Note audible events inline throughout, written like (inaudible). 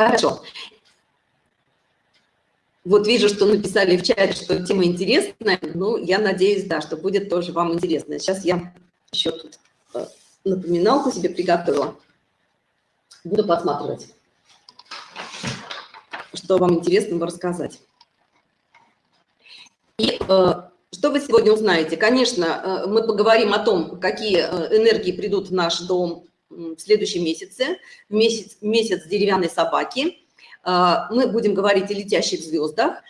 Хорошо. Вот вижу, что написали в чате, что тема интересная. Ну, я надеюсь, да, что будет тоже вам интересно. Сейчас я еще тут э, напоминалку себе приготовила. Буду посматривать, что вам интересного рассказать. И э, что вы сегодня узнаете? Конечно, э, мы поговорим о том, какие э, энергии придут в наш дом в следующем месяце, в месяц, месяц деревянной собаки. Э, мы будем говорить о летящих звездах,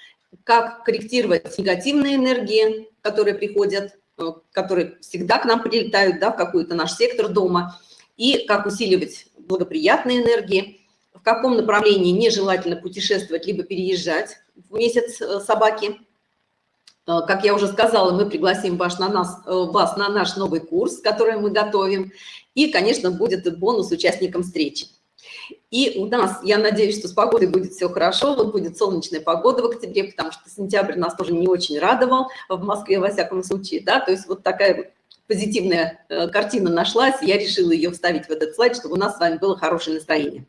как корректировать негативные энергии, которые приходят, э, которые всегда к нам прилетают да, в какой-то наш сектор дома, и как усиливать благоприятные энергии, в каком направлении нежелательно путешествовать, либо переезжать в месяц э, собаки. Э, как я уже сказала, мы пригласим вас на, нас, э, вас на наш новый курс, который мы готовим. И, конечно, будет бонус участникам встречи. И у нас, я надеюсь, что с погодой будет все хорошо, вот будет солнечная погода в октябре, потому что сентябрь нас тоже не очень радовал в Москве, во всяком случае, да, то есть вот такая позитивная э, картина нашлась, я решила ее вставить в этот слайд, чтобы у нас с вами было хорошее настроение.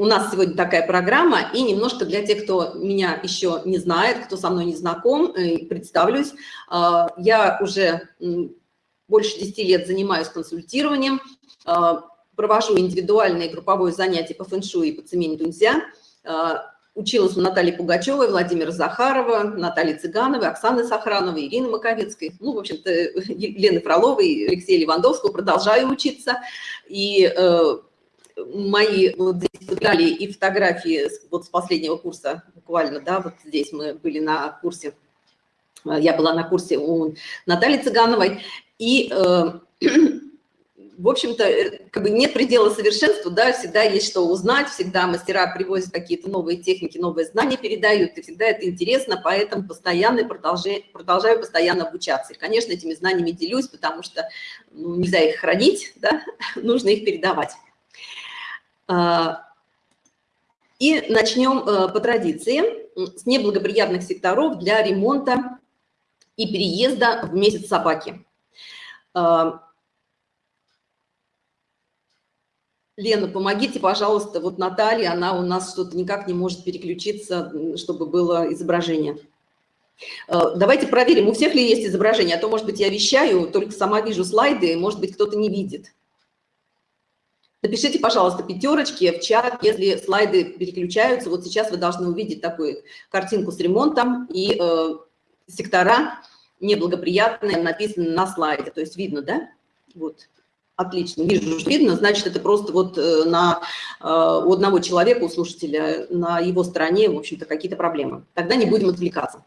У нас сегодня такая программа, и немножко для тех, кто меня еще не знает, кто со мной не знаком, э, представлюсь. Э, я уже больше 10 лет занимаюсь консультированием, провожу индивидуальные групповые занятия по фэншуй и по цемень дунзя, Училась у Натальи Пугачевой, Владимира Захарова, Натальи Цыгановой, Оксаны Сохрановой, Ирины Маковецкой, ну, в общем-то, (laughs) Лены Фроловой, Алексея Левандовского. Продолжаю учиться. И э, мои вот здесь и фотографии вот с последнего курса, буквально, да, вот здесь мы были на курсе, я была на курсе у Натальи Цыгановой. И э, (clears throat) в общем-то, э, как бы нет предела совершенству, да, всегда есть что узнать, всегда мастера привозят какие-то новые техники, новые знания передают, и всегда это интересно, поэтому постоянно продолжаю, продолжаю постоянно обучаться. И, конечно, этими знаниями делюсь, потому что ну, нельзя их хранить, да, (laughs) нужно их передавать. А, и начнем э, по традиции с неблагоприятных секторов для ремонта и переезда в месяц собаки. А, Лена, помогите, пожалуйста, вот Наталья, она у нас что-то никак не может переключиться, чтобы было изображение. Э, давайте проверим, у всех ли есть изображение, а то, может быть, я вещаю, только сама вижу слайды, может быть, кто-то не видит. Напишите, пожалуйста, пятерочки в чат, если слайды переключаются. Вот сейчас вы должны увидеть такую картинку с ремонтом и э, сектора неблагоприятные написаны на слайде. То есть видно, да? Вот. Отлично, вижу, видно, значит, это просто вот э, на, э, у одного человека, у слушателя, на его стороне, в общем-то, какие-то проблемы. Тогда не будем отвлекаться.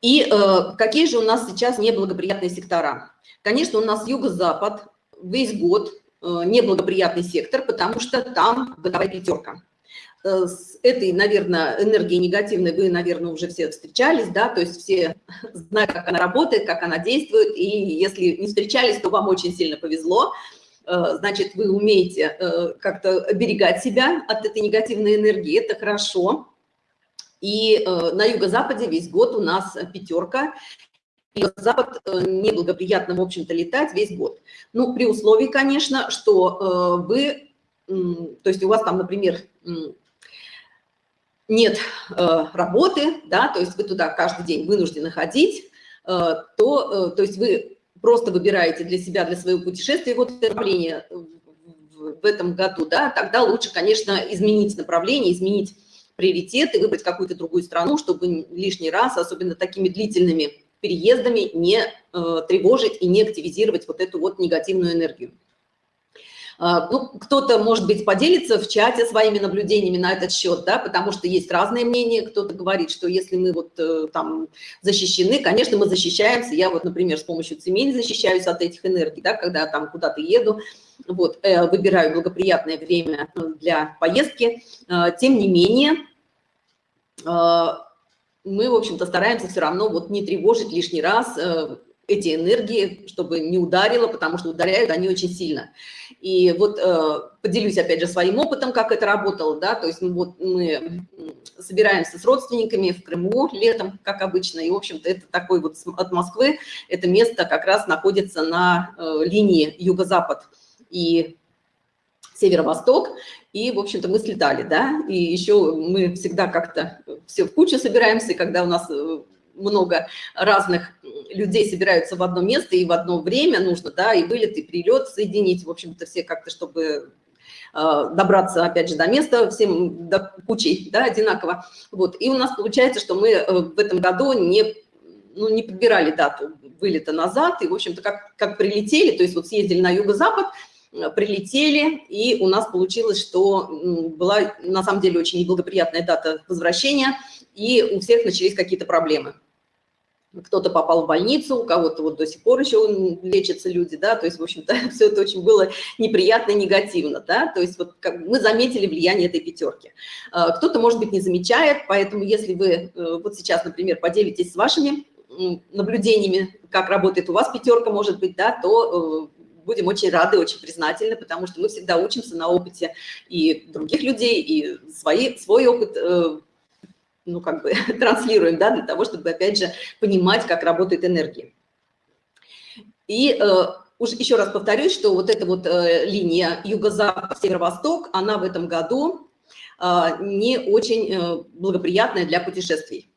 И э, какие же у нас сейчас неблагоприятные сектора? Конечно, у нас юго-запад весь год неблагоприятный сектор, потому что там годовая пятерка. Э, с этой, наверное, энергией негативной вы, наверное, уже все встречались, да, то есть все знают, как она работает, как она действует, и если не встречались, то вам очень сильно повезло, э, значит, вы умеете э, как-то оберегать себя от этой негативной энергии, это хорошо. И на юго-западе весь год у нас пятерка, Запад неблагоприятно, в общем-то, летать весь год. Ну, при условии, конечно, что вы, то есть у вас там, например, нет э, работы, да, то есть вы туда каждый день вынуждены ходить, э, то, э, то есть вы просто выбираете для себя, для своего путешествия вот направление в этом году, да, тогда лучше, конечно, изменить направление, изменить приоритеты, выбрать какую-то другую страну, чтобы лишний раз, особенно такими длительными переездами, не э, тревожить и не активизировать вот эту вот негативную энергию. А, ну, кто-то, может быть, поделится в чате своими наблюдениями на этот счет, да, потому что есть разные мнения. Кто-то говорит, что если мы вот э, там защищены, конечно, мы защищаемся. Я вот, например, с помощью цемени защищаюсь от этих энергий, да, когда там куда-то еду, вот, э, выбираю благоприятное время для поездки. А, тем не менее, а, мы, в общем-то, стараемся все равно вот не тревожить лишний раз эти энергии, чтобы не ударило, потому что ударяют они очень сильно. И вот э, поделюсь опять же своим опытом, как это работало, да, то есть ну, вот мы собираемся с родственниками в Крыму летом, как обычно, и, в общем-то, это такой вот от Москвы, это место как раз находится на э, линии юго-запад и северо-восток, и, в общем-то, мы слетали, да, и еще мы всегда как-то все в кучу собираемся, когда у нас э, много разных людей собираются в одно место и в одно время нужно, да, и вылет, и прилет соединить, в общем-то, все как-то, чтобы э, добраться, опять же, до места всем до кучей, да, одинаково. Вот, и у нас получается, что мы э, в этом году не, ну, не подбирали дату вылета назад, и, в общем-то, как, как прилетели, то есть вот съездили на юго-запад, Э, прилетели, и у нас получилось, что была на самом деле очень неблагоприятная дата возвращения, и у всех начались какие-то проблемы. Кто-то попал в больницу, у кого-то вот до сих пор еще лечатся люди, да, то есть, в общем-то, (laughs) все это очень было неприятно и негативно, да, то есть вот как мы заметили влияние этой пятерки. Э, кто-то, может быть, не замечает, поэтому если вы э, вот сейчас, например, поделитесь с вашими наблюдениями, как работает у вас пятерка, может быть, да, то будем очень рады, очень признательны, потому что мы всегда учимся на опыте и других людей, и свои, свой опыт э, ну, как бы (laughs) транслируем, да, для того, чтобы, опять же, понимать, как работает энергия. И э, уж еще раз повторюсь, что вот эта вот э, линия юго-запад, северо-восток, она в этом году э, не очень э, благоприятная для путешествий.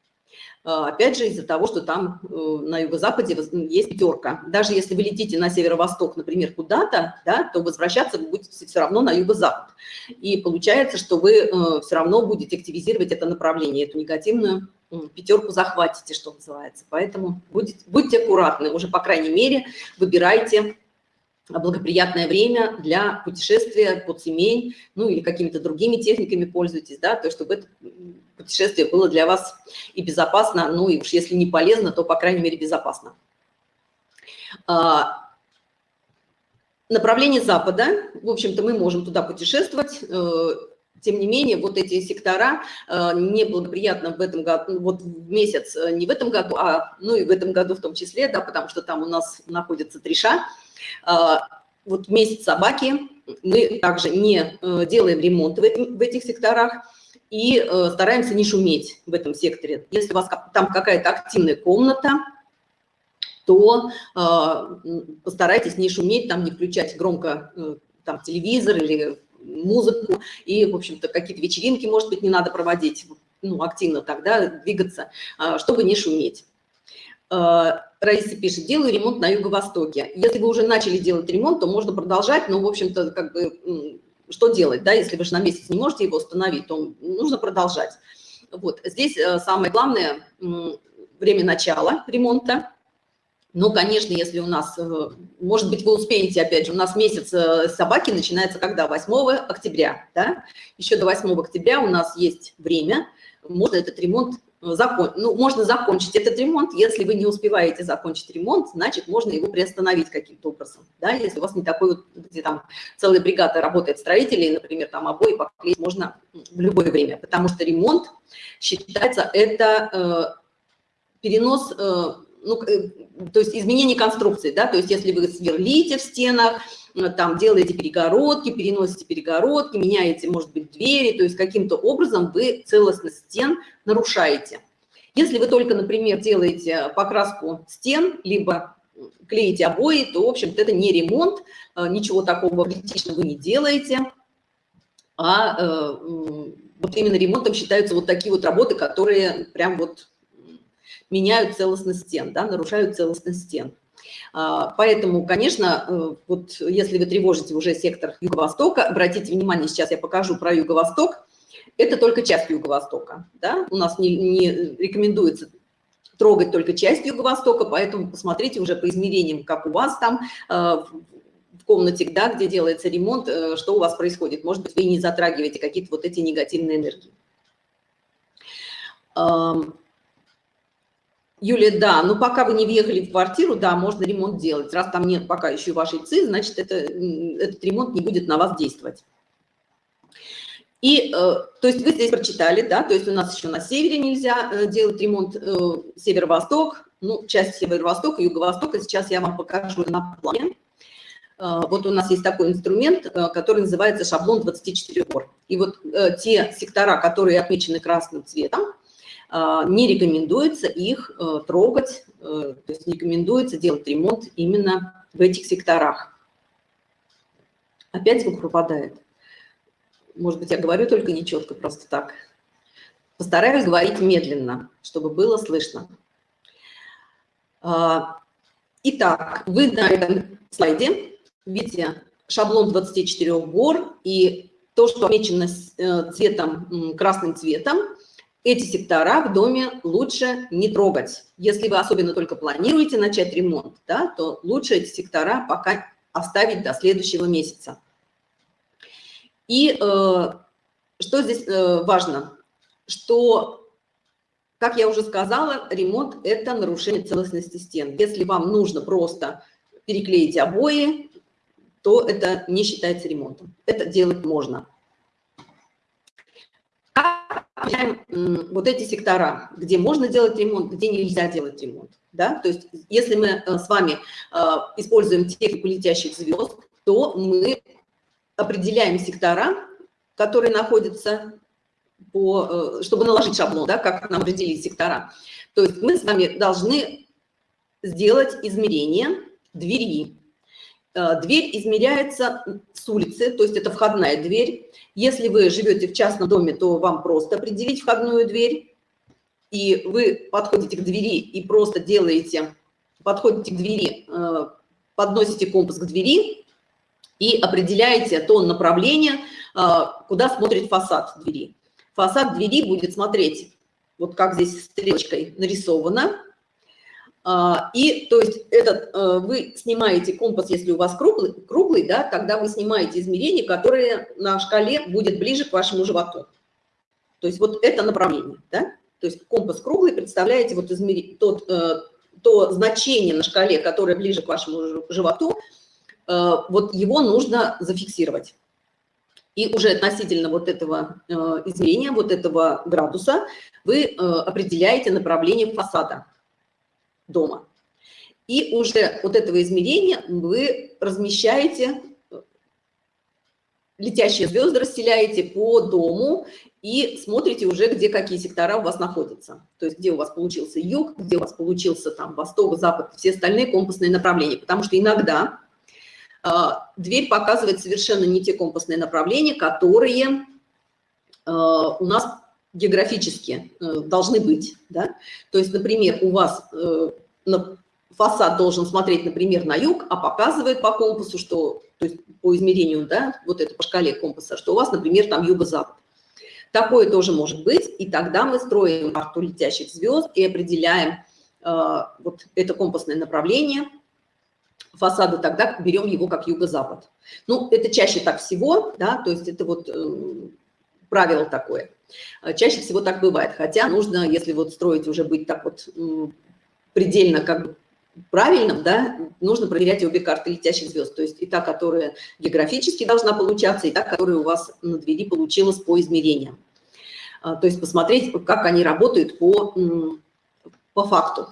А, опять же, из-за того, что там э, на юго-западе есть пятерка. Даже если вы летите на северо-восток, например, куда-то, да, то возвращаться вы будете все равно на юго-запад. И получается, что вы э, все равно будете активизировать это направление, эту негативную пятерку захватите, что называется. Поэтому будьте, будьте аккуратны, уже, по крайней мере, выбирайте благоприятное время для путешествия под семей, ну или какими-то другими техниками пользуйтесь, да, то чтобы это путешествие было для вас и безопасно, ну и уж если не полезно, то, по крайней мере, безопасно. А, направление Запада, в общем-то, мы можем туда путешествовать, э, тем не менее, вот эти сектора э, неблагоприятно в этом году, вот в месяц, э, не в этом году, а ну и в этом году в том числе, да, потому что там у нас находится триша. Вот месяц собаки мы также не делаем ремонт в этих секторах, и э, стараемся не шуметь в этом секторе. Если у вас там какая-то активная комната, то э, постарайтесь не шуметь, там не включать громко э, там, телевизор или музыку, и, в общем-то, какие-то вечеринки, может быть, не надо проводить, ну, активно тогда двигаться, э, чтобы не шуметь. Э, Раиса пишет, делаю ремонт на юго-востоке. Если вы уже начали делать ремонт, то можно продолжать, но, в общем-то, как бы что делать, да, если вы же на месяц не можете его установить, то нужно продолжать. Вот, здесь э, самое главное время начала ремонта. Но, конечно, если у нас, э, может быть, вы успеете, опять же, у нас месяц собаки начинается когда? 8 октября, да? Еще до 8 октября у нас есть время, можно этот ремонт закон, ну, можно закончить этот ремонт. Если вы не успеваете закончить ремонт, значит, можно его приостановить каким-то образом. Да? Если у вас не такой вот, где там целая бригада работает строителей, например, там обои поклеить можно в любое время, потому что ремонт считается это э, перенос, э, ну, э, то есть изменение конструкции, да, то есть если вы сверлите в стенах, Э, там делаете перегородки, переносите перегородки, меняете, может быть, двери, то есть каким-то образом вы целостность стен нарушаете. Если вы только, например, делаете покраску стен, либо клеите обои, то, в общем-то, это не ремонт, э, ничего такого критичного вы не делаете, а э, вот именно ремонтом считаются вот такие вот работы, которые прям вот меняют целостность стен, да, нарушают целостность стен. А, поэтому, конечно, э, вот если вы тревожите уже сектор Юго-Востока, обратите внимание, сейчас я покажу про Юго-Восток, это только часть Юго-Востока. Да? У нас не, не рекомендуется трогать только часть Юго-Востока, поэтому посмотрите уже по измерениям, как у вас там э, в комнате, да, где делается ремонт, э, что у вас происходит. Может быть, вы не затрагиваете какие-то вот эти негативные энергии. Юлия, да, но пока вы не въехали в квартиру, да, можно ремонт делать. Раз там нет пока еще вашей ЦИ, значит, это, этот ремонт не будет на вас действовать. И, э, то есть вы здесь прочитали, да, то есть у нас еще на севере нельзя э, делать ремонт э, северо-восток, ну, часть северо-востока, юго-востока, сейчас я вам покажу на плане. Э, вот у нас есть такой инструмент, э, который называется шаблон 24 ор. И вот э, те сектора, которые отмечены красным цветом, не рекомендуется их э, трогать, э, то есть не рекомендуется делать ремонт именно в этих секторах. Опять звук пропадает. может быть, я говорю только нечетко, просто так. Постараюсь говорить медленно, чтобы было слышно. А, итак, вы на этом слайде видите шаблон 24 гор и то, что отмечено э, цветом, красным цветом, эти сектора в доме лучше не трогать. Если вы особенно только планируете начать ремонт, да, то лучше эти сектора пока оставить до следующего месяца. И э, что здесь э, важно? Что, как я уже сказала, ремонт – это нарушение целостности стен. Если вам нужно просто переклеить обои, то это не считается ремонтом. Это делать можно. Как вот эти сектора, где можно делать ремонт, где нельзя делать ремонт? Да? То есть если мы э, с вами э, используем технику летящих звезд, то мы определяем сектора, которые находятся по, э, чтобы наложить шаблон, да, как нам определить сектора. То есть мы с вами должны сделать измерение двери. Э, дверь измеряется с улицы, то есть это входная дверь. Если вы живете в частном доме, то вам просто определить входную дверь. И вы подходите к двери и просто делаете, подходите к двери, э, подносите компас к двери и определяете то направление, куда смотрит фасад двери фасад двери будет смотреть, вот как здесь стрелочкой нарисовано. А, и то есть этот, э, вы снимаете компас, если у вас круглый, круглый, да, тогда вы снимаете измерение, которое на шкале будет ближе к вашему животу. То есть вот это направление, да? То есть компас круглый, представляете, вот измери, тот, э, то значение на шкале, которое ближе к вашему животу, э, вот его нужно зафиксировать. И уже относительно вот этого измерения, вот этого градуса, вы определяете направление фасада дома. И уже вот этого измерения вы размещаете, э, летящие звезды расселяете по дому и смотрите уже, где какие сектора у вас находятся. То есть где у вас получился юг, где у вас получился там восток, запад, все остальные компасные направления. Потому что иногда а, дверь показывает совершенно не те компасные направления, которые а, у нас географически э, должны быть. Да? То есть, например, у вас э, фасад должен смотреть, например, на юг, а показывает по компасу, что, то есть по измерению, да, вот это по шкале компаса, что у вас, например, там юго-запад. Такое тоже может быть, и тогда мы строим карту летящих звезд и определяем э, вот это компасное направление – фасада, тогда берем его как юго-запад. Ну, это чаще так всего, да, то есть это вот э, правило такое. Э, чаще всего так бывает, хотя нужно, если вот строить уже быть так вот э, предельно как бы правильным, да, нужно проверять обе карты летящих звезд, то есть и та, которая географически должна получаться, и та, которая у вас на двери получилась по измерениям. А, то есть посмотреть, как они работают по, по факту.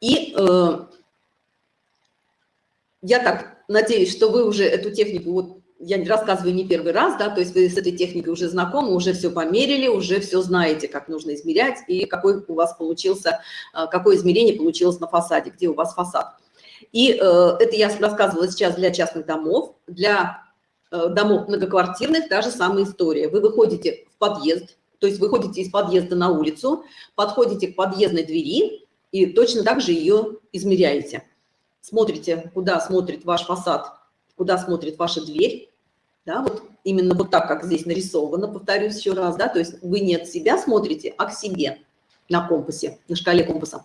И э, я так надеюсь, что вы уже эту технику, вот я рассказываю не первый раз, да, то есть вы с этой техникой уже знакомы, уже все померили, уже все знаете, как нужно измерять и какой у вас получился, э, какое измерение получилось на фасаде, где у вас фасад. И э, это я рассказывала сейчас для частных домов, для э, домов многоквартирных та же самая история. Вы выходите в подъезд, то есть выходите из подъезда на улицу, подходите к подъездной двери, и точно так же ее измеряете. Смотрите, куда смотрит ваш фасад, куда смотрит ваша дверь, да, вот именно вот так, как здесь нарисовано, повторюсь еще раз, да, то есть вы не от себя смотрите, а к себе на компасе, на шкале компаса,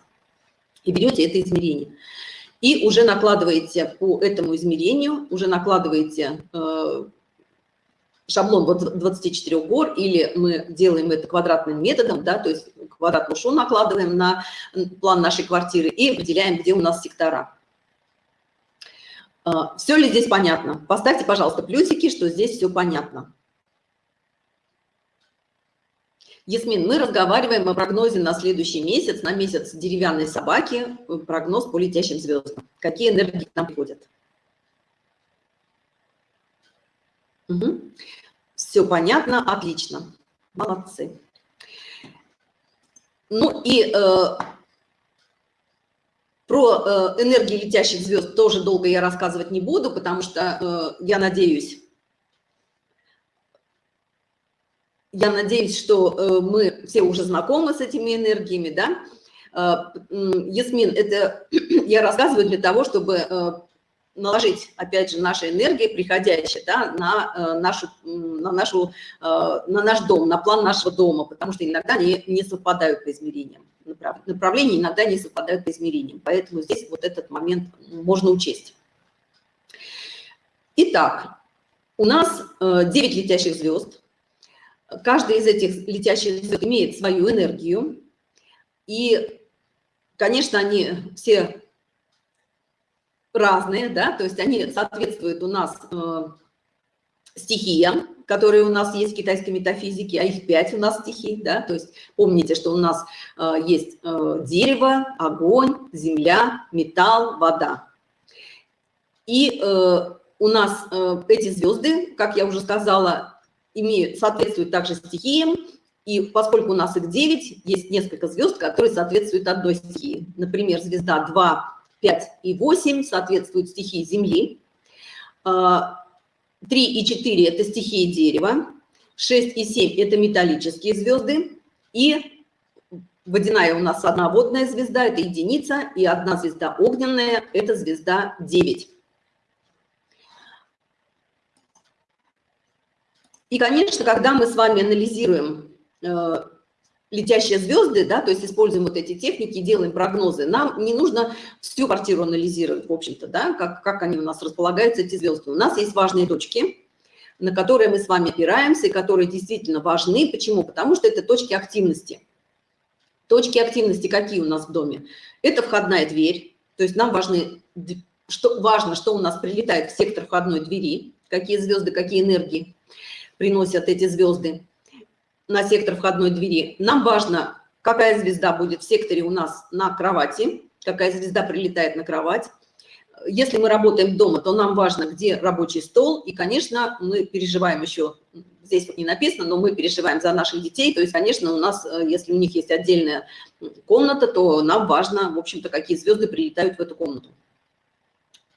и берете это измерение. И уже накладываете по этому измерению, уже накладываете э, шаблон вот 24 гор, или мы делаем это квадратным методом, да, то есть квадратную шу накладываем на план нашей квартиры и выделяем, где у нас сектора. А, все ли здесь понятно? Поставьте, пожалуйста, плюсики, что здесь все понятно. Ясмин, мы разговариваем о прогнозе на следующий месяц, на месяц деревянной собаки, прогноз по летящим звездам. Какие энергии к нам приходят? Угу. Все понятно, отлично. Молодцы. Ну и э, Про э, энергии летящих звезд тоже долго я рассказывать не буду, потому что э, я надеюсь, я надеюсь, что э, мы все уже знакомы с этими энергиями, да. Ясмин, это (clears throat) я рассказываю для того, чтобы наложить, опять же, наши энергии, приходящие да, на, нашу, на, нашу, на наш дом, на план нашего дома, потому что иногда они не совпадают по измерениям направления иногда не совпадают по измерениям. Поэтому здесь вот этот момент можно учесть. Итак, у нас 9 э, летящих звезд. Каждая из этих летящих звезд имеет свою энергию. И, конечно, они все разные, да, то есть они соответствуют у нас э, стихиям, которые у нас есть в китайской метафизике, а их пять у нас стихий, да, то есть помните, что у нас э, есть э, дерево, огонь, земля, металл, вода. И э, у нас э, эти звезды, как я уже сказала, имеют, соответствуют также стихиям, и поскольку у нас их 9, есть несколько звезд, которые соответствуют одной стихии. Например, звезда 2, 5 и 8 соответствуют стихии Земли. Э, 3 и 4 – это стихии дерева, 6 и 7 – это металлические звезды, и водяная у нас одна водная звезда – это единица, и одна звезда огненная – это звезда 9. И, конечно, когда мы с вами анализируем э, летящие звезды, да, то есть используем вот эти техники, делаем прогнозы, нам не нужно всю квартиру анализировать, в общем-то, да, как, как они у нас располагаются, эти звезды. У нас есть важные точки, на которые мы с вами опираемся, и которые действительно важны. Почему? Потому что это точки активности. Точки активности какие у нас в доме? Это входная дверь, то есть нам важны, что, важно, что у нас прилетает в сектор входной двери, какие звезды, какие энергии приносят эти звезды на сектор входной двери. Нам важно, какая звезда будет в секторе у нас на кровати, какая звезда прилетает на кровать. Если мы работаем дома, то нам важно, где рабочий стол. И, конечно, мы переживаем еще, здесь вот не написано, но мы переживаем за наших детей. То есть, конечно, у нас, э, если у них есть отдельная комната, то нам важно, в общем-то, какие звезды прилетают в эту комнату.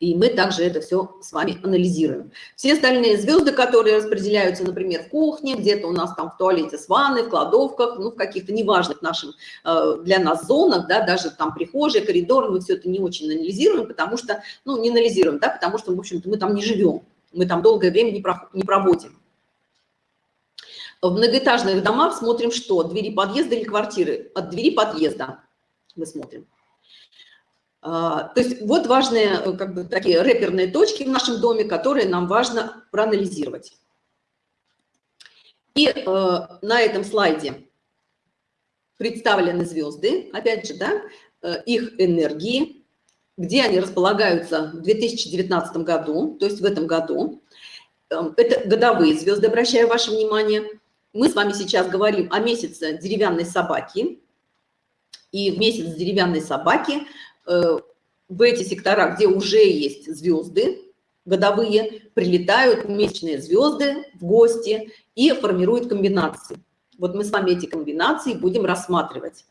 И мы также это все с вами анализируем. Все остальные звезды, которые распределяются, например, в кухне, где-то у нас там в туалете с ванной, в кладовках, ну, в каких-то неважных нашим э, для нас зонах, да, даже там прихожие, коридоры, мы все это не очень анализируем, потому что, ну, не анализируем, да, потому что, в общем-то, мы там не живем, мы там долгое время не, про, не проводим. В многоэтажных домах смотрим что? Двери подъезда или квартиры? От двери подъезда мы смотрим. А, то есть вот важные э, как бы такие реперные точки в нашем доме, которые нам важно проанализировать. И э, на этом слайде представлены звезды, опять же, да, э, их энергии, где они располагаются в 2019 году, то есть в этом году. Эм, это годовые звезды, обращаю ваше внимание. Мы с вами сейчас говорим о месяце деревянной собаки. И в месяц деревянной собаки в эти сектора, где уже есть звезды годовые, прилетают месячные звезды в гости и формируют комбинации. Вот мы с вами эти комбинации будем рассматривать.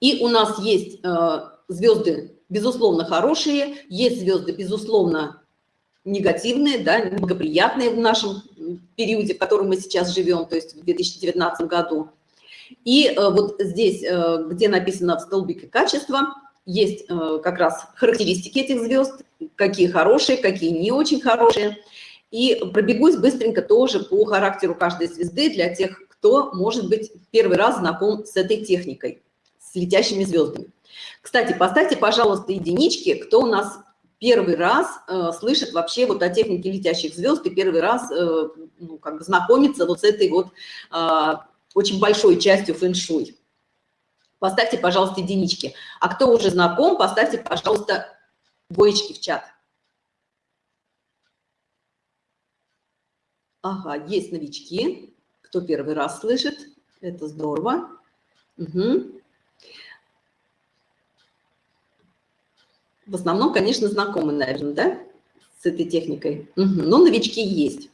И у нас есть э, звезды, безусловно, хорошие, есть звезды, безусловно, негативные, да, благоприятные в нашем периоде, в котором мы сейчас живем, то есть в 2019 году. И э, вот здесь, э, где написано в столбике качества, есть э, как раз характеристики этих звезд, какие хорошие, какие не очень хорошие. И пробегусь быстренько тоже по характеру каждой звезды для тех, кто, может быть, первый раз знаком с этой техникой, с летящими звездами. Кстати, поставьте, пожалуйста, единички, кто у нас первый раз э, слышит вообще вот о технике летящих звезд и первый раз э, ну, как бы знакомится вот с этой вот э, очень большой частью фэн-шуй. Поставьте, пожалуйста, единички. А кто уже знаком, поставьте, пожалуйста, двоечки в чат. Ага, есть новички. Кто первый раз слышит, это здорово. Угу. В основном, конечно, знакомы, наверное, да, с этой техникой. Угу. Но новички есть.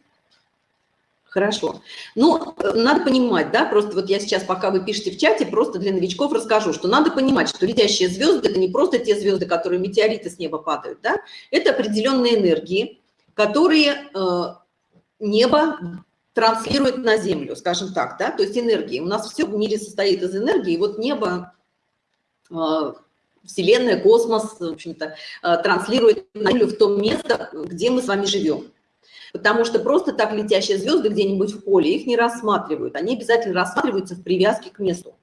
Хорошо. Ну, надо понимать, да, просто вот я сейчас, пока вы пишете в чате, просто для новичков расскажу, что надо понимать, что летящие звезды – это не просто те звезды, которые метеориты с неба падают, да, это определенные энергии, которые э, небо транслирует на Землю, скажем так, да, то есть энергии. У нас все в мире состоит из энергии, и вот небо, э, Вселенная, космос, в общем-то, э, транслирует на Землю в то место, где мы с вами живем. Потому что просто так летящие звезды где-нибудь в поле, их не рассматривают. Они обязательно рассматриваются в привязке к месту.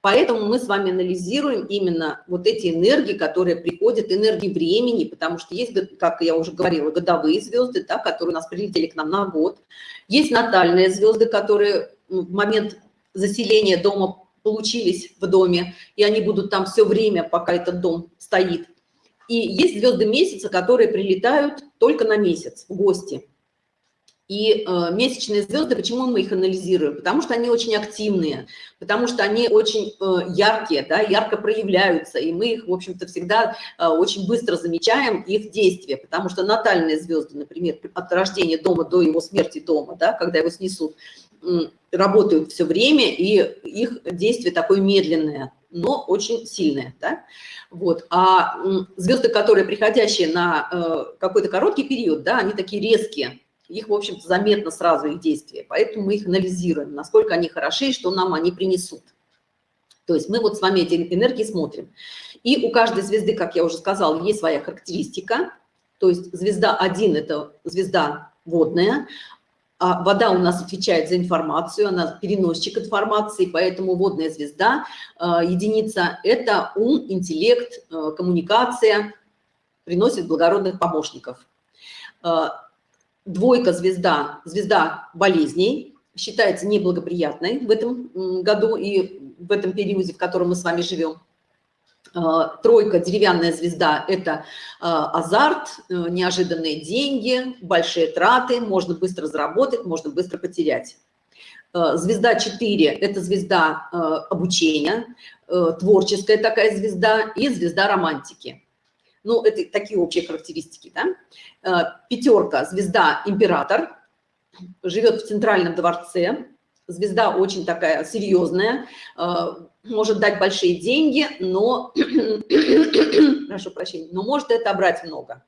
Поэтому мы с вами анализируем именно вот эти энергии, которые приходят, энергии времени, потому что есть, как я уже говорила, годовые звезды, да, которые у нас прилетели к нам на год. Есть натальные звезды, которые ну, в момент заселения дома получились в доме, и они будут там все время, пока этот дом стоит. И есть звезды месяца, которые прилетают только на месяц в гости. И э, месячные звезды, почему мы их анализируем? Потому что они очень активные, потому что они очень э, яркие, да, ярко проявляются, и мы их, в общем-то, всегда э, очень быстро замечаем, их действия, потому что натальные звезды, например, от рождения дома до его смерти дома, да, когда его снесут, работают все время, и их действие такое медленное, но очень сильное, да. Вот. А звезды, которые приходящие на э, какой-то короткий период, да, они такие резкие, их, в общем-то, заметно сразу их действия, поэтому мы их анализируем, насколько они хороши и что нам они принесут. То есть мы вот с вами эти энергии смотрим. И у каждой звезды, как я уже сказала, есть своя характеристика. То есть звезда 1 – это звезда водная, а вода у нас отвечает за информацию, она переносчик информации, поэтому водная звезда, э, единица – это ум, интеллект, э, коммуникация, приносит благородных помощников. Двойка звезда, звезда болезней, считается неблагоприятной в этом году и в этом периоде, в котором мы с вами живем. А, тройка, деревянная звезда – это а, азарт, э, неожиданные деньги, большие траты, можно быстро заработать, можно быстро потерять. А, звезда 4 – это звезда обучения, э, творческая такая звезда и звезда романтики. Ну, это такие общие характеристики, да. Э, Пятерка, звезда император, живет в центральном дворце. Звезда очень такая серьезная, э, может дать большие деньги, но, (clears throat) прошу прощения, но может это отобрать много.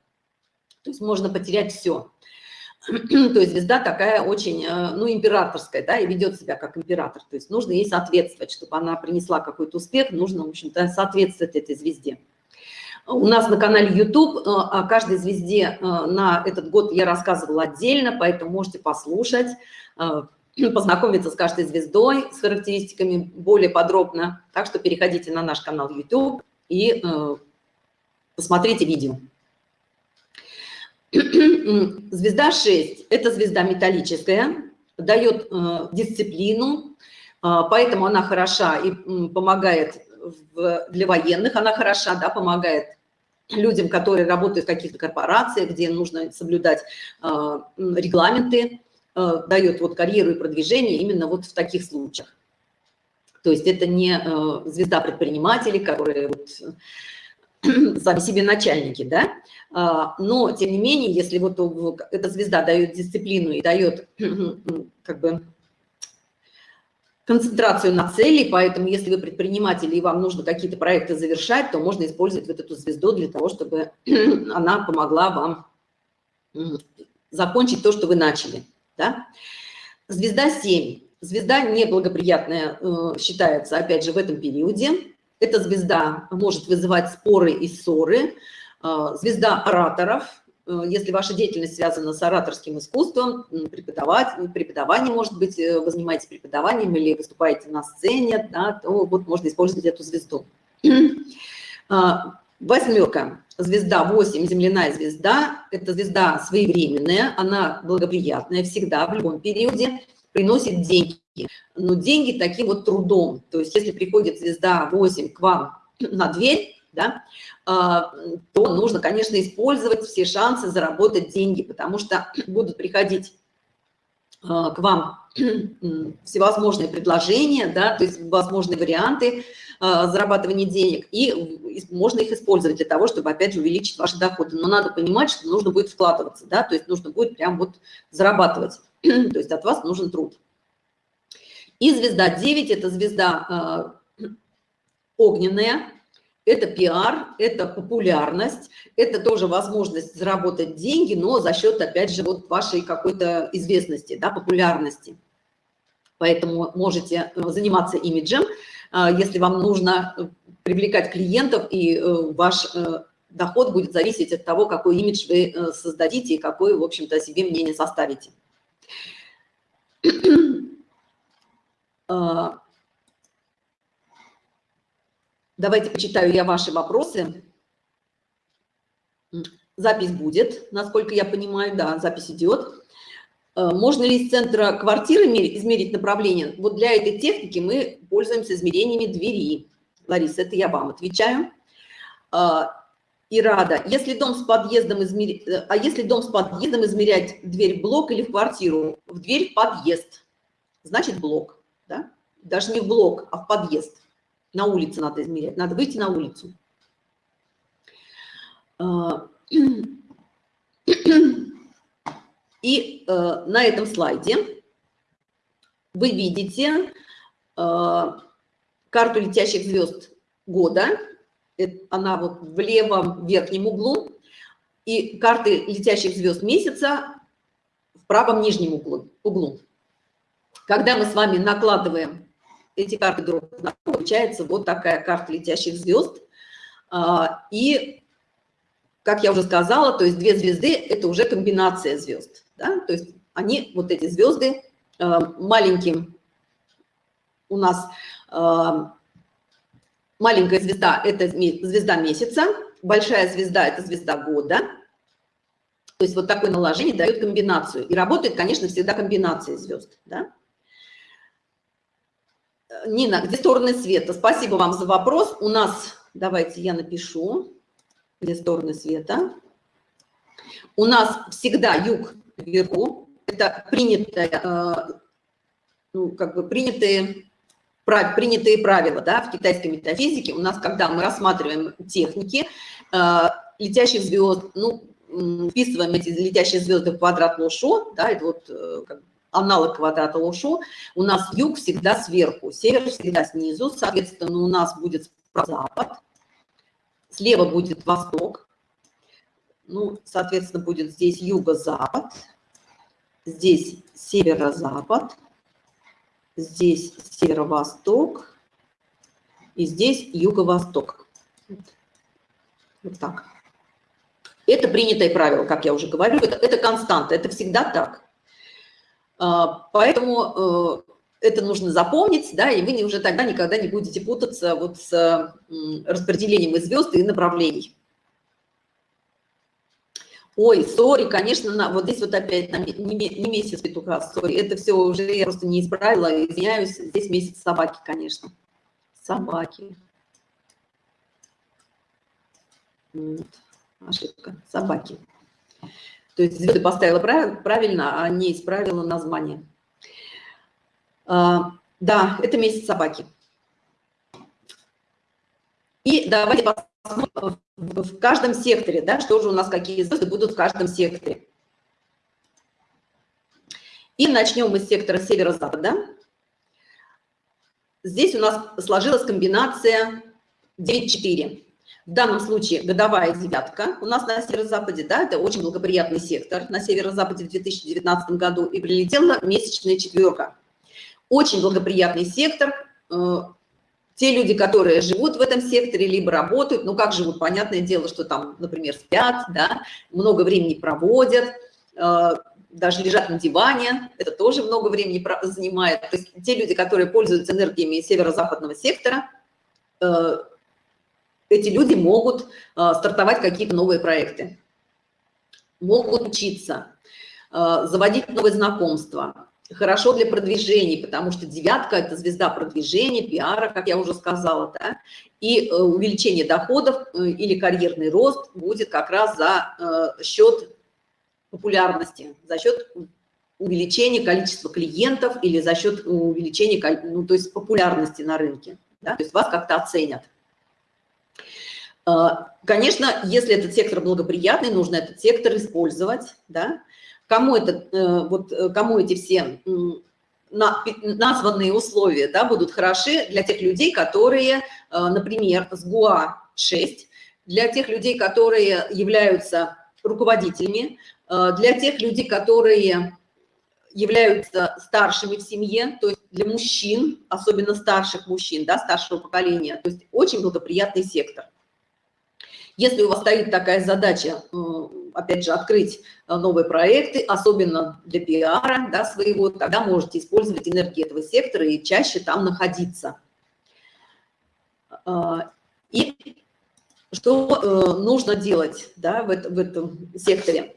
То есть можно потерять все. (clears throat) То есть звезда такая очень, э, ну, императорская, да, и ведет себя как император. То есть нужно ей соответствовать, чтобы она принесла какой-то успех, нужно, в общем-то, соответствовать этой звезде. У нас на канале YouTube э, о каждой звезде э, на этот год я рассказывала отдельно, поэтому можете послушать, э, познакомиться с каждой звездой, с характеристиками более подробно. Так что переходите на наш канал YouTube и посмотрите видео. (clears throat) Звезда 6 – это звезда металлическая, дает дисциплину, поэтому она хороша и помогает для военных, она хороша, да, помогает людям, которые работают в каких-то корпорациях, где нужно соблюдать э, регламенты, э, дает вот карьеру и продвижение именно вот в таких случаях. То есть это не э, звезда предпринимателей, которые вот (clears throat) сами себе начальники, да, а, но тем не менее, если вот эта звезда дает дисциплину и дает (clears throat) как бы концентрацию на цели, поэтому если вы предприниматель и вам нужно какие-то проекты завершать, то можно использовать вот эту звезду для того, чтобы (clears throat) она помогла вам закончить то, что вы начали. Да? Звезда 7. Звезда неблагоприятная э, считается, опять же, в этом периоде. Эта звезда может вызывать споры и ссоры. Э, звезда ораторов – если ваша деятельность связана с ораторским искусством, преподавать, преподавание, может быть, э, вы занимаетесь преподаванием или выступаете на сцене, да, то вот можно использовать эту звезду. (clears throat) А, восьмерка, звезда 8, земляная звезда, это звезда своевременная, она благоприятная всегда, в любом периоде, приносит деньги. Но деньги таким вот трудом, то есть если приходит звезда 8 к вам на дверь, да, а, то нужно, конечно, использовать все шансы заработать деньги, потому что (clears throat) будут приходить а, к вам (clears throat) всевозможные предложения, да, то есть возможные варианты а, зарабатывания денег, и можно их использовать для того, чтобы, опять же, увеличить ваши доходы. Но надо понимать, что нужно будет вкладываться, да, то есть нужно будет прям вот зарабатывать. (clears throat) то есть от вас нужен труд. И звезда 9 – это звезда огненная, это пиар, это популярность, это тоже возможность заработать деньги, но за счет, опять же, вот вашей какой-то известности, да, популярности. Поэтому можете э, заниматься имиджем, э, если вам нужно привлекать клиентов, и ваш доход будет зависеть от того, какой имидж вы создадите и какое, в общем-то, себе мнение составите. (clears throat) Давайте почитаю я ваши вопросы. Запись будет, насколько я понимаю, да, запись идет. А, можно ли из центра квартиры измерить направление? Вот для этой техники мы пользуемся измерениями двери. Лариса, это я вам отвечаю. А, и рада. Если дом с подъездом измерять, а если дом с подъездом измерять дверь в блок или в квартиру? В дверь в подъезд, значит блок да? даже не в блок, а в подъезд. На улице надо измерять, надо выйти на улицу. А, и э, на этом слайде вы видите э, карту летящих звезд года. Она вот в левом верхнем углу. И карты летящих звезд месяца в правом нижнем углу. Когда мы с вами накладываем эти карты друг друга, получается вот такая карта летящих звезд. А, и, как я уже сказала, то есть две звезды – это уже комбинация звезд. Да? То есть они, вот эти звезды, а, маленьким у нас а, маленькая звезда – это звезда месяца, большая звезда – это звезда года. То есть вот такое наложение дает комбинацию. И работает, конечно, всегда комбинация звезд. Да? Нина, где стороны света? Спасибо вам за вопрос. У нас, давайте я напишу, где стороны света. У нас всегда юг вверху. Это принятое, э, ну, как бы принятые, принятые правила да, в китайской метафизике. У нас, когда мы рассматриваем техники э, летящих звезд, ну, вписываем эти летящие звезды в квадрат Лошо, да, это вот э, как бы, аналог квадрата Лошо, у нас юг всегда сверху, север всегда снизу, соответственно, у нас будет запад, слева будет восток, ну, соответственно, будет здесь юго-запад, здесь северо-запад, здесь северо-восток и здесь юго-восток. Вот так. Это принятое правило, как я уже говорю, это, это константа, это всегда так. А, поэтому э, это нужно запомнить, да, и вы уже тогда никогда не будете путаться вот с распределением звезд и направлений. Ой, сори, конечно, на, вот здесь вот опять на, не, не месяц петуха, сори, это все уже я просто не исправила, извиняюсь, здесь месяц собаки, конечно. Собаки. Вот, ошибка, собаки. То есть звезды поставила правильно, а не исправила название. А, да, это месяц собаки. И давайте посмотрим в каждом секторе, да, что же у нас, какие звезды будут в каждом секторе. И начнем мы с сектора северо-запада. Здесь у нас сложилась комбинация 9-4. В данном случае годовая девятка у нас на северо-западе, да, это очень благоприятный сектор на северо-западе в 2019 году, и прилетела месячная четверка. Очень благоприятный сектор. Э, те люди, которые живут в этом секторе, либо работают, ну как живут, понятное дело, что там, например, спят, да, много времени проводят, э, даже лежат на диване, это тоже много времени занимает. То есть те люди, которые пользуются энергиями северо-западного сектора, э, эти люди могут а, стартовать какие-то новые проекты, могут учиться, а, заводить новые знакомства. Хорошо для продвижения, потому что девятка – это звезда продвижения, пиара, как я уже сказала, да? и э, увеличение доходов э, или карьерный рост будет как раз за э, счет популярности, за счет увеличения количества клиентов или за счет увеличения, ну, то есть популярности на рынке. Да? То есть вас как-то оценят. А, конечно, если этот сектор благоприятный, нужно этот сектор использовать, да, кому, это, вот, кому эти все названные условия да, будут хороши для тех людей, которые, например, с ГУА-6, для тех людей, которые являются руководителями, для тех людей, которые являются старшими в семье, то есть для мужчин, особенно старших мужчин, да, старшего поколения, то есть очень благоприятный сектор. Если у вас стоит такая задача, э, опять же, открыть э, новые проекты, особенно для пиара да, своего, тогда можете использовать энергию этого сектора и чаще там находиться. Э, и что нужно делать да, в, в этом секторе?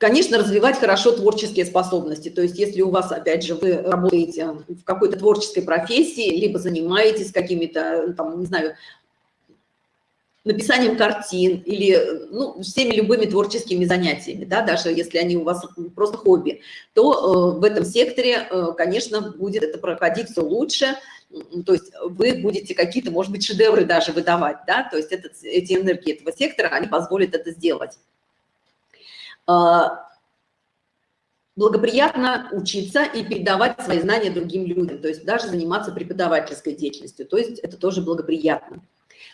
Конечно, развивать хорошо творческие способности. То есть если у вас, опять же, вы работаете в какой-то творческой профессии, либо занимаетесь какими-то, там, не знаю, написанием картин или ну, всеми любыми творческими занятиями, да, даже если они у вас просто хобби, то э, в этом секторе, э, конечно, будет это проходить все лучше, то есть вы будете какие-то, может быть, шедевры даже выдавать, да, то есть этот, эти энергии этого сектора, они позволят это сделать. А, благоприятно учиться и передавать свои знания другим людям, то есть даже заниматься преподавательской деятельностью, то есть это тоже благоприятно.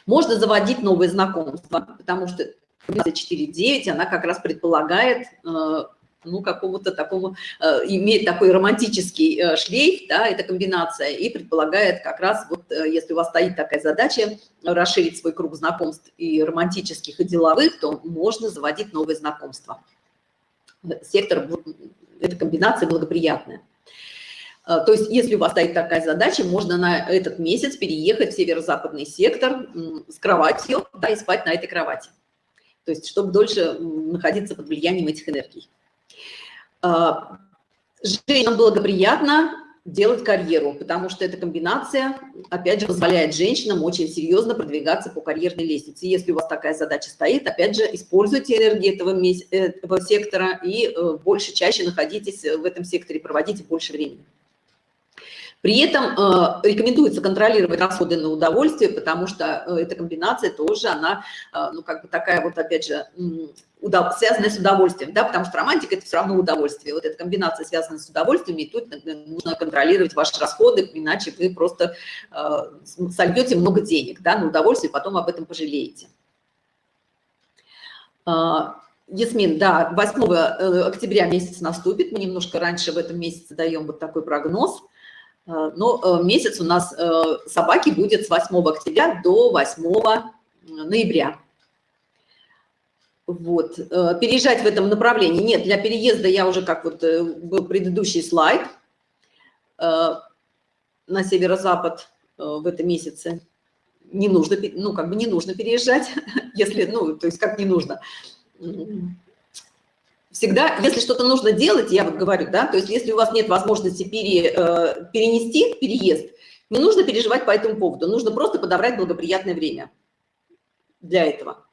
Можно заводить новые знакомства, потому что 4.9, она как раз предполагает, э, ну, какому-то такому, э, имеет такой романтический э, шлейф, да, эта комбинация, и предполагает как раз, вот если у вас стоит такая задача, расширить свой круг знакомств и романтических, и деловых, то можно заводить новые знакомства сектор, эта комбинация благоприятная. А, то есть, если у вас стоит такая задача, можно на этот месяц переехать в северо-западный сектор с кроватью, да, и спать на этой кровати. То есть, чтобы дольше находиться под влиянием этих энергий. А, женщинам благоприятно делать карьеру, потому что эта комбинация, опять же, позволяет женщинам очень серьезно продвигаться по карьерной лестнице. Если у вас такая задача стоит, опять же, используйте энергию этого, этого сектора и э, больше, чаще находитесь в этом секторе, проводите больше времени. При этом э, рекомендуется контролировать расходы на удовольствие, потому что э, эта комбинация тоже, она, э, ну, как бы такая вот, опять же, удов... связанная с удовольствием, да, потому что романтика – это все равно удовольствие. Вот эта комбинация связана с удовольствием, и тут нужно контролировать ваши расходы, иначе вы просто э, сольете много денег, да, на удовольствие, потом об этом пожалеете. Ясмин, да, 8 октября месяц наступит, мы немножко раньше в этом месяце даем вот такой прогноз – Э, но э, месяц у нас э, собаки будет с 8 октября до 8 ноября. Вот. Переезжать в этом направлении. Нет, для переезда я уже, как вот был предыдущий слайд, на северо-запад в этом месяце не нужно, ну, как бы не нужно переезжать, (laughs) если, ну, то есть как не нужно всегда, если что-то нужно делать, я вот говорю, да, то есть если у вас нет возможности пере, э, перенести переезд, не нужно переживать по этому поводу, нужно просто подобрать благоприятное время для этого.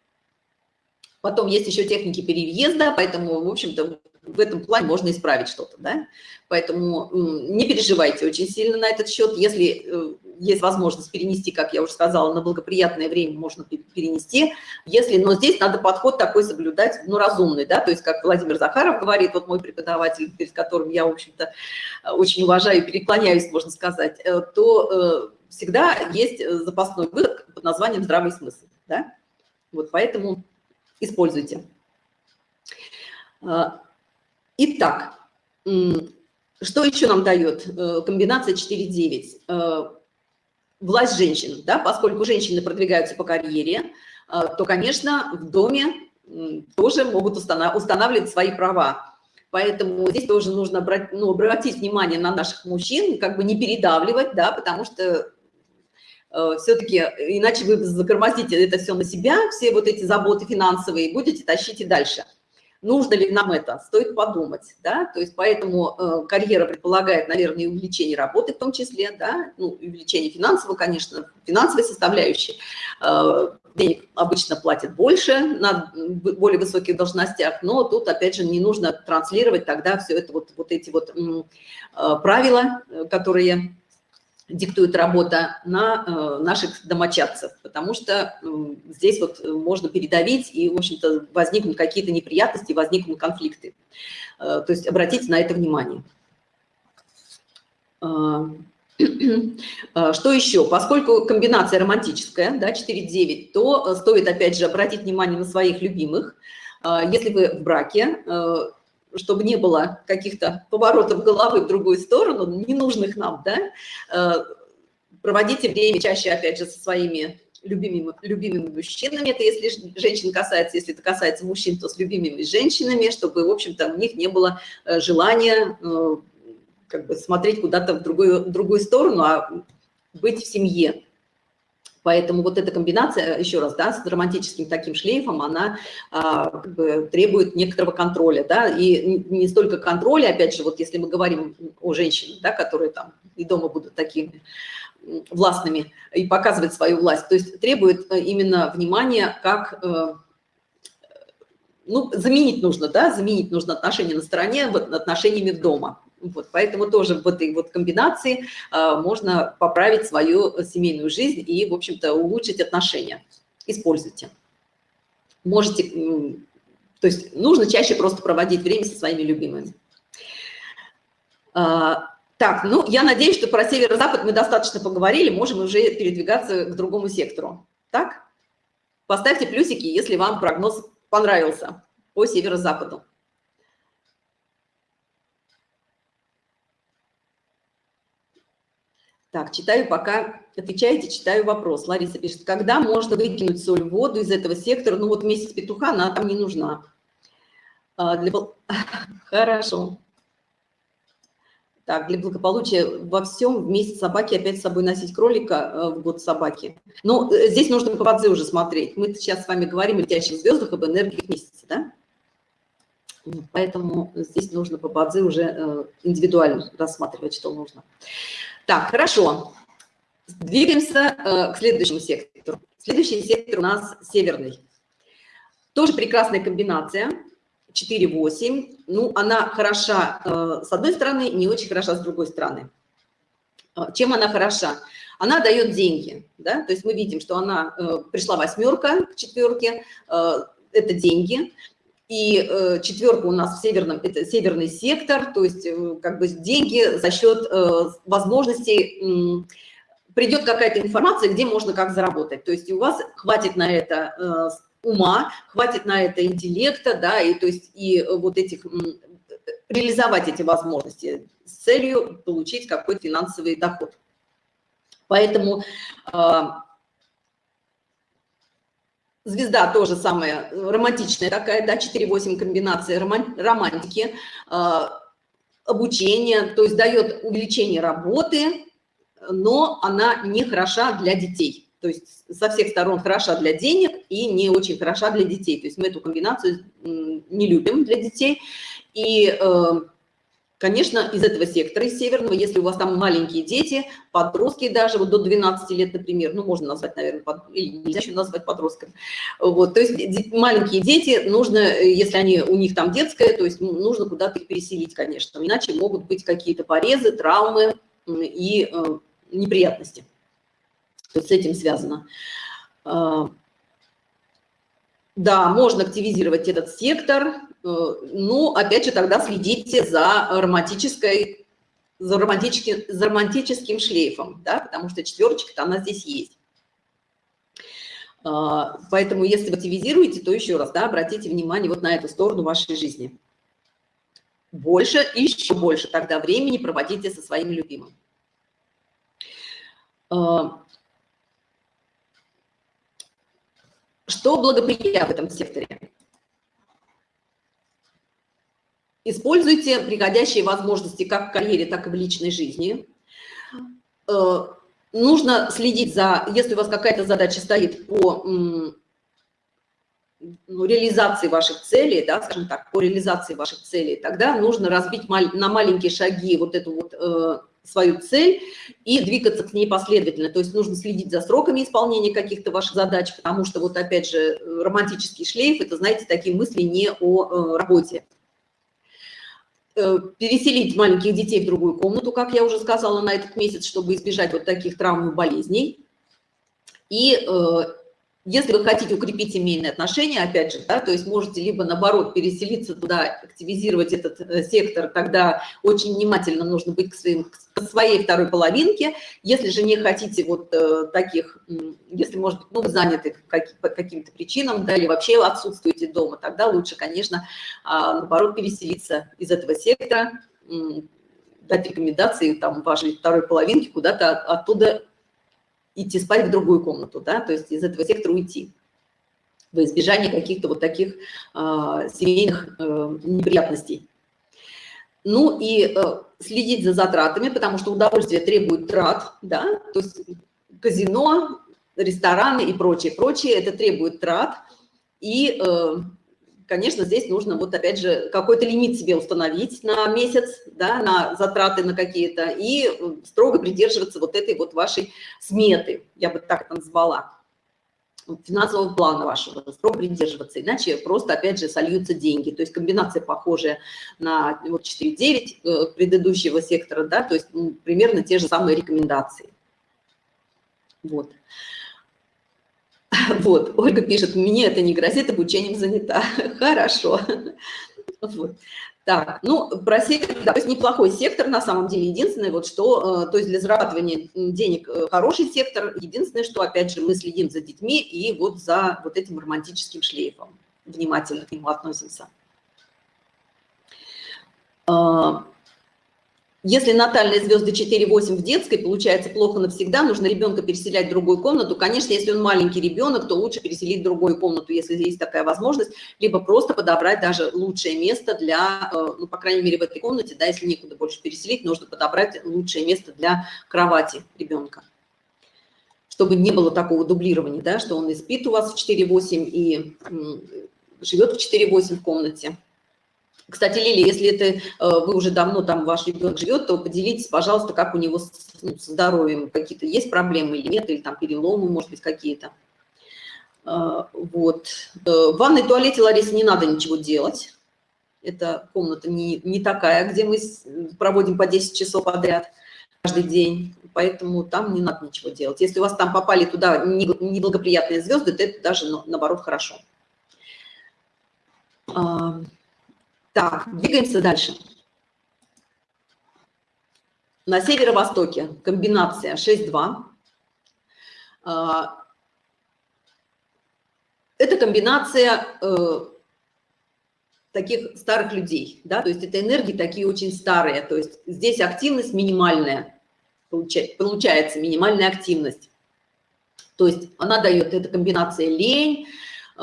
Потом есть еще техники переезда, поэтому, в общем-то, в этом плане можно исправить что-то, да. Поэтому не переживайте очень сильно на этот счет. Если э, есть возможность перенести, как я уже сказала, на благоприятное время можно перенести. Если, но здесь надо подход такой соблюдать, ну, разумный, да, то есть, как Владимир Захаров говорит, вот мой преподаватель, перед которым я, в общем-то, очень уважаю и переклоняюсь, можно сказать, э, то э, всегда есть запасной выход под названием «здравый смысл», да. Вот поэтому используйте. Итак, что еще нам дает э, комбинация 4.9? Власть женщин, да, поскольку женщины продвигаются по карьере, э, то, конечно, в доме тоже могут устанавливать свои права. Поэтому здесь тоже нужно брать, ну, обратить внимание на наших мужчин, как бы не передавливать, да, потому что э, все-таки иначе вы загромоздите это все на себя, все вот эти заботы финансовые, будете тащить и дальше нужно ли нам это, стоит подумать, да, то есть поэтому э, карьера предполагает, наверное, и увеличение работы в том числе, да, ну, увеличение финансового, конечно, финансовой составляющей, э, денег обычно платят больше на более высоких должностях, но тут, опять же, не нужно транслировать тогда все это, вот, вот эти вот э, правила, которые диктует работа на э, наших домочадцев, потому что э, здесь вот можно передавить и, в общем-то, возникнут какие-то неприятности, возникнут конфликты. Э, то есть обратите на это внимание. Э, (clears throat) э, что еще? Поскольку комбинация романтическая, да, 4-9, то э, стоит, опять же, обратить внимание на своих любимых. Если вы в браке, чтобы не было каких-то поворотов головы в другую сторону, ненужных нам, да, э, проводите время чаще, опять же, со своими любимыми, любимыми мужчинами, это если женщин касается, если это касается мужчин, то с любимыми женщинами, чтобы, в общем-то, у них не было э, желания э, как бы смотреть куда-то в другую, в другую сторону, а быть в семье. Поэтому вот эта комбинация, еще раз, да, с романтическим таким шлейфом, она а, как бы, требует некоторого контроля, да, и не столько контроля, опять же, вот если мы говорим о женщинах, да, которые там и дома будут такими властными и показывать свою власть, то есть требует э, именно внимания, как, э, ну, заменить нужно, да, заменить нужно отношения на стороне отношениями в дома. Вот, поэтому тоже в этой вот комбинации а, можно поправить свою семейную жизнь и, в общем-то, улучшить отношения. Используйте. Можете, то есть нужно чаще просто проводить время со своими любимыми. А, так, ну, я надеюсь, что про северо-запад мы достаточно поговорили, можем уже передвигаться к другому сектору. Так? Поставьте плюсики, если вам прогноз понравился по северо-западу. Так, читаю пока, отвечаете, читаю вопрос. Лариса пишет, когда можно выкинуть соль в воду из этого сектора? Ну вот месяц петуха, она там не нужна. А, для... (laughs) Хорошо. Так, для благополучия во всем вместе собаки опять с собой носить кролика э, в год собаки. Ну, э, здесь нужно по Бадзе уже смотреть. Мы сейчас с вами говорим о летящих звездах, об энергиях месяца, да? Поэтому здесь нужно по Бадзе уже э, индивидуально рассматривать, что нужно. Так, хорошо. Двигаемся э, к следующему сектору. Следующий сектор у нас северный. Тоже прекрасная комбинация. 4-8. Ну, она хороша э, с одной стороны, не очень хороша с другой стороны. Э, чем она хороша? Она дает деньги. Да? То есть мы видим, что она э, пришла восьмерка к четверке. Э, это деньги. И э, четверка у нас в северном, это северный сектор, то есть э, как бы деньги за счет э, возможностей, э, придет какая-то информация, где можно как заработать. То есть у вас хватит на это э, ума, хватит на это интеллекта, да, и то есть и вот этих, э, реализовать эти возможности с целью получить какой-то финансовый доход. Поэтому э, Звезда тоже самая романтичная такая, да, 4-8 комбинация романтики, а, обучение, то есть дает увеличение работы, но она не хороша для детей. То есть со всех сторон хороша для денег и не очень хороша для детей. То есть мы эту комбинацию не любим для детей. И э, Конечно, из этого сектора, из северного, если у вас там маленькие дети, подростки даже, вот до 12 лет, например, ну, можно назвать, наверное, под, или нельзя еще назвать подростками. Вот, то есть маленькие дети, нужно, если они, у них там детское, то есть нужно куда-то их переселить, конечно, иначе могут быть какие-то порезы, травмы и э, неприятности. То есть с этим связано. А, да, можно активизировать этот сектор, Э, ну, опять же, тогда следите за романтической, за, романтическим, за романтическим шлейфом, да, потому что четверочка-то она здесь есть. А, поэтому, если вы активизируете, то еще раз, да, обратите внимание вот на эту сторону вашей жизни. Больше, еще больше тогда времени проводите со своим любимым. А, что благоприятно в этом секторе? Используйте приходящие возможности как в карьере, так и в личной жизни. Э, нужно следить за, если у вас какая-то задача стоит по ну, реализации ваших целей, да, скажем так, по реализации ваших целей, тогда нужно разбить на маленькие шаги вот эту вот э, свою цель и двигаться к ней последовательно. То есть нужно следить за сроками исполнения каких-то ваших задач, потому что вот опять же романтический шлейф – это, знаете, такие мысли не о э, работе. Э, переселить маленьких детей в другую комнату, как я уже сказала, на этот месяц, чтобы избежать вот таких травм и болезней. И если вы хотите укрепить семейные отношения, опять же, да, то есть можете либо наоборот переселиться туда, активизировать этот э, сектор, тогда очень внимательно нужно быть к, своим, к своей второй половинке. Если же не хотите вот э, таких, если, может быть, ну, вы заняты по каким-то причинам, да, или вообще отсутствуете дома, тогда лучше, конечно, э, наоборот переселиться из этого сектора, дать рекомендации там вашей второй половинке куда-то оттуда идти спать в другую комнату, да, то есть из этого сектора уйти во избежание каких-то вот таких э, семейных э, неприятностей. Ну и э, следить за затратами, потому что удовольствие требует трат, да, то есть казино, рестораны и прочее, прочее, это требует трат. И э, конечно, здесь нужно вот опять же какой-то лимит себе установить на месяц, да, на затраты на какие-то и э, строго придерживаться вот этой вот вашей сметы, я бы так это назвала, финансового плана вашего, строго придерживаться, иначе просто опять же сольются деньги. То есть комбинация похожая на вот 4.9 э, предыдущего сектора, да, то есть ну, примерно те же самые рекомендации. Вот. (laughs) Вот, Ольга пишет, мне это не грозит, обучением занята. (laughs) Хорошо. Вот. Так, ну, про сектор, да, то есть неплохой сектор на самом деле. Единственное, вот что, э, то есть для зарабатывания денег э, хороший сектор. Единственное, что, опять же, мы следим за детьми и вот за вот этим романтическим шлейфом. Внимательно к нему относимся. Если натальные звезды 4-8 в детской, получается плохо навсегда, нужно ребенка переселять в другую комнату. Конечно, если он маленький ребенок, то лучше переселить в другую комнату, если есть такая возможность, либо просто подобрать даже лучшее место для, э, ну, по крайней мере, в этой комнате, да, если некуда больше переселить, нужно подобрать лучшее место для кровати ребенка чтобы не было такого дублирования, да, что он и спит у вас в 4-8 и живет в 4-8 в комнате. Кстати, Лили, если это э, вы уже давно там ваш ребенок живет, то поделитесь, пожалуйста, как у него с, ну, здоровьем, какие-то есть проблемы или нет, или там переломы, может быть, какие-то. Э, вот. Э, в ванной туалете, Лариса, не надо ничего делать. Это комната не, не такая, где мы проводим по 10 часов подряд каждый день, поэтому там не надо ничего делать. Если у вас там попали туда неблагоприятные звезды, то это даже наоборот хорошо. Так, двигаемся дальше. На северо-востоке комбинация 6-2. А, это комбинация э, таких старых людей, да, то есть это энергии такие очень старые, то есть здесь активность минимальная, получается минимальная активность. То есть она дает, эта комбинация лень,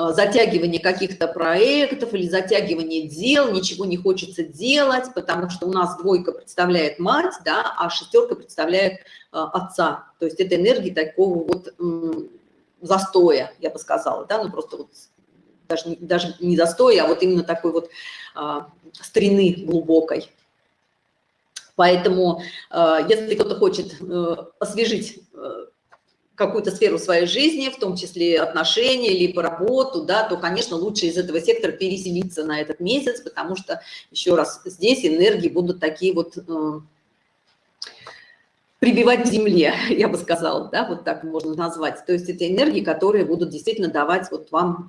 затягивание каких-то проектов или затягивание дел, ничего не хочется делать, потому что у нас двойка представляет мать, да, а шестерка представляет э, отца. То есть это энергия такого вот застоя, я бы сказала, да, ну просто вот даже, даже не застоя, а вот именно такой вот а, старины глубокой. Поэтому, а, если кто-то хочет освежить какую-то сферу своей жизни, в том числе отношения, либо работу, да, то, конечно, лучше из этого сектора переселиться на этот месяц, потому что, еще раз, здесь энергии будут такие вот э, прибивать к земле, (laughs) я бы сказала, да, вот так можно назвать. То есть это энергии, которые будут действительно давать вот вам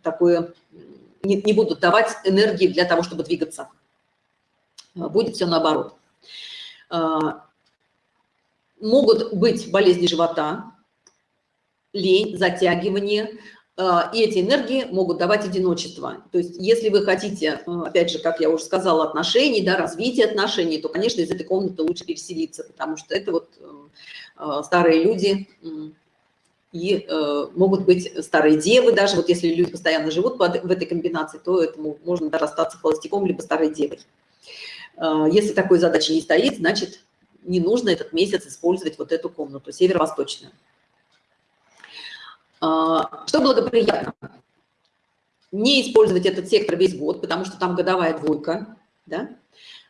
такое, не, не будут давать энергии для того, чтобы двигаться. Будет все наоборот. Э, могут быть болезни живота, лень, затягивание, а, и эти энергии могут давать одиночество. То есть если вы хотите, а, опять же, как я уже сказала, отношений, да, развития отношений, то, конечно, из этой комнаты лучше переселиться, потому что это вот а, старые люди и могут быть старые девы, даже вот если люди постоянно живут в этой комбинации, то этому можно даже остаться холостяком, либо старой девой. Если такой задачи не стоит, значит, не нужно этот месяц использовать вот эту комнату, северо-восточную. А, что благоприятно? Не использовать этот сектор весь год, потому что там годовая двойка, да?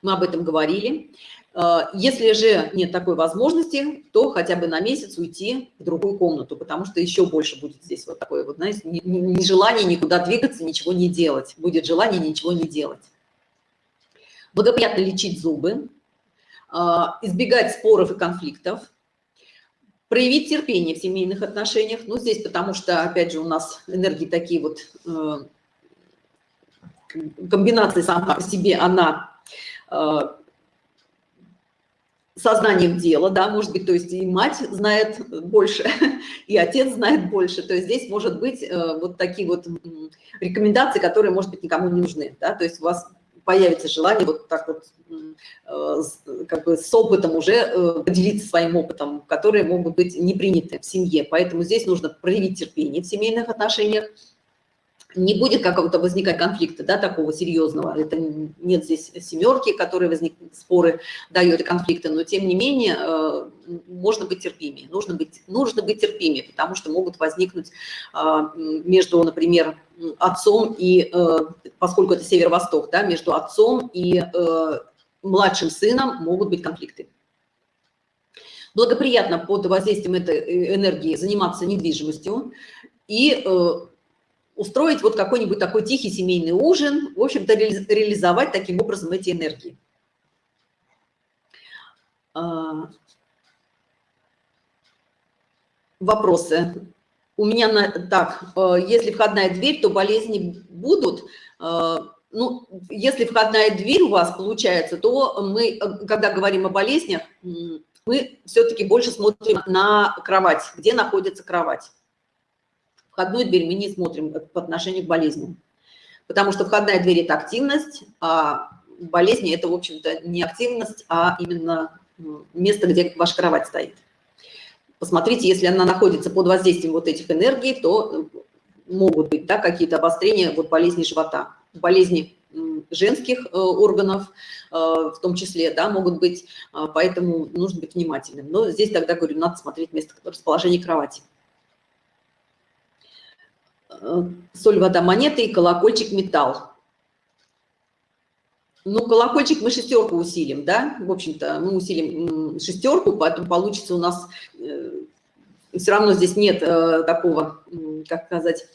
мы об этом говорили. А, если же нет такой возможности, то хотя бы на месяц уйти в другую комнату, потому что еще больше будет здесь вот такое вот, знаете, нежелание никуда двигаться, ничего не делать. Будет желание ничего не делать. благоприятно лечить зубы, а, избегать споров и конфликтов, проявить терпение в семейных отношениях. Ну, здесь потому что, опять же, у нас энергии такие вот, э, комбинации сама по себе, она э, сознанием дела, да, может быть, то есть и мать знает больше, (laughs) и отец знает больше, то есть здесь может быть э, вот такие вот рекомендации, которые, может быть, никому не нужны, да, то есть у вас появится желание вот так вот э, как бы с опытом уже э, поделиться своим опытом, которые могут быть не приняты в семье, поэтому здесь нужно проявить терпение в семейных отношениях, не будет какого-то возникать конфликта, да, такого серьезного. Это нет здесь семерки, которые возникнут, споры дают конфликты, но тем не менее э, можно быть терпимее, нужно быть, нужно быть терпимее, потому что могут возникнуть э, между, например, отцом и, э, поскольку это северо-восток, да, между отцом и младшим сыном могут быть конфликты. Благоприятно под воздействием этой энергии заниматься недвижимостью и устроить вот какой-нибудь такой тихий семейный ужин, в общем-то, реализовать таким образом эти энергии. А, вопросы. У меня на, так, э, если входная дверь, то болезни будут. Э, ну, если входная дверь у вас получается, то мы, э, когда говорим о болезнях, мы все-таки больше смотрим на кровать, где находится кровать входную дверь мы не смотрим по отношению к болезням. Потому что входная дверь – это активность, а болезни – это, в общем-то, не активность, а именно место, где ваша кровать стоит. Посмотрите, если она находится под воздействием вот этих энергий, то могут быть да, какие-то обострения вот болезни живота. Болезни женских э, органов э, в том числе, да, могут быть, а, поэтому нужно быть внимательным. Но здесь тогда, говорю, надо смотреть место расположения кровати. Э, соль, вода, монеты и колокольчик, металл. Ну, колокольчик мы шестерку усилим, да, в общем-то, мы усилим шестерку, поэтому получится у нас, э, все равно здесь нет э, такого, как сказать,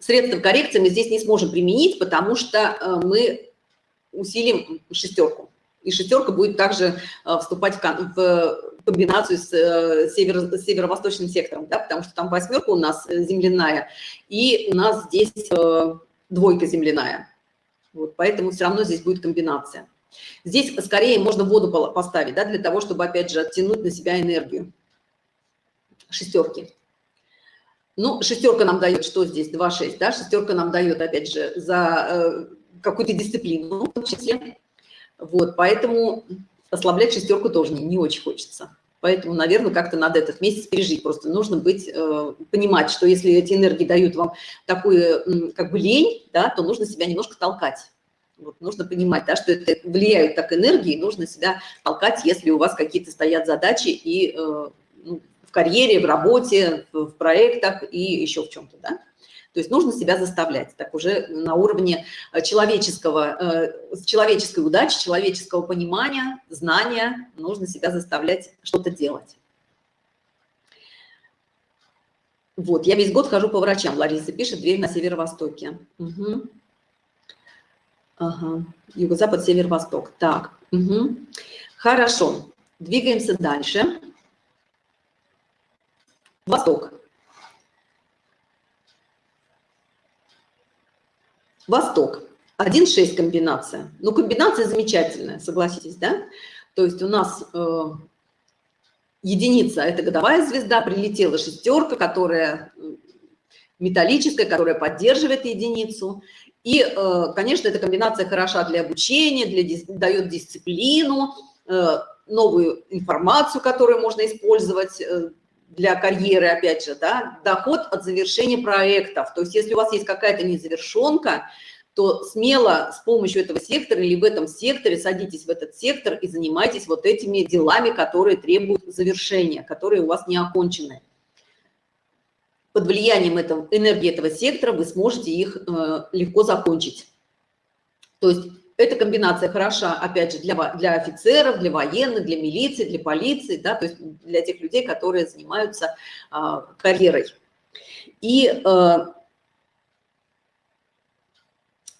средства коррекции мы здесь не сможем применить, потому что мы усилим шестерку. И шестерка будет также вступать в комбинацию с э, северо, северо-восточным сектором, да, потому что там восьмерка у нас э, земляная, и у нас здесь э, двойка земляная. Вот, поэтому все равно здесь будет комбинация. Здесь скорее можно воду поставить, да, для того, чтобы, опять же, оттянуть на себя энергию. Шестерки. Ну, шестерка нам дает, что здесь? 2-6, да? Шестерка нам дает, опять же, за э, какую-то дисциплину, в том числе. Вот, поэтому ослаблять шестерку тоже не, не очень хочется. Поэтому, наверное, как-то надо этот месяц пережить. Просто нужно быть, э, понимать, что если эти энергии дают вам такую, как бы, лень, да, то нужно себя немножко толкать. Вот, нужно понимать, да, что это влияют так энергии, нужно себя толкать, если у вас какие-то стоят задачи и э, ну, в карьере, в работе, в проектах и еще в чем-то, да. То есть нужно себя заставлять, так уже на уровне э, человеческого, э, человеческой удачи, человеческого понимания, знания, нужно себя заставлять что-то делать. Вот, я весь год хожу по врачам, Лариса пишет, дверь на северо-востоке. Угу. Ага. Юго-запад, северо-восток. Так, угу. хорошо. Двигаемся дальше. Восток. Восток. 1,6 комбинация. Ну, комбинация замечательная, согласитесь, да? То есть у нас э, единица – это годовая звезда, прилетела шестерка, которая металлическая, которая поддерживает единицу. И, э, конечно, эта комбинация хороша для обучения, для, дает дисциплину, э, новую информацию, которую можно использовать э, для карьеры, опять же, да, доход от завершения проектов. То есть если у вас есть какая-то незавершенка, то смело с помощью этого сектора или в этом секторе садитесь в этот сектор и занимайтесь вот этими делами, которые требуют завершения, которые у вас не окончены. Под влиянием этого, энергии этого сектора вы сможете их э, легко закончить. То есть эта комбинация хороша, опять же, для, для офицеров, для военных, для милиции, для полиции, да, то есть для тех людей, которые занимаются а, карьерой. И а,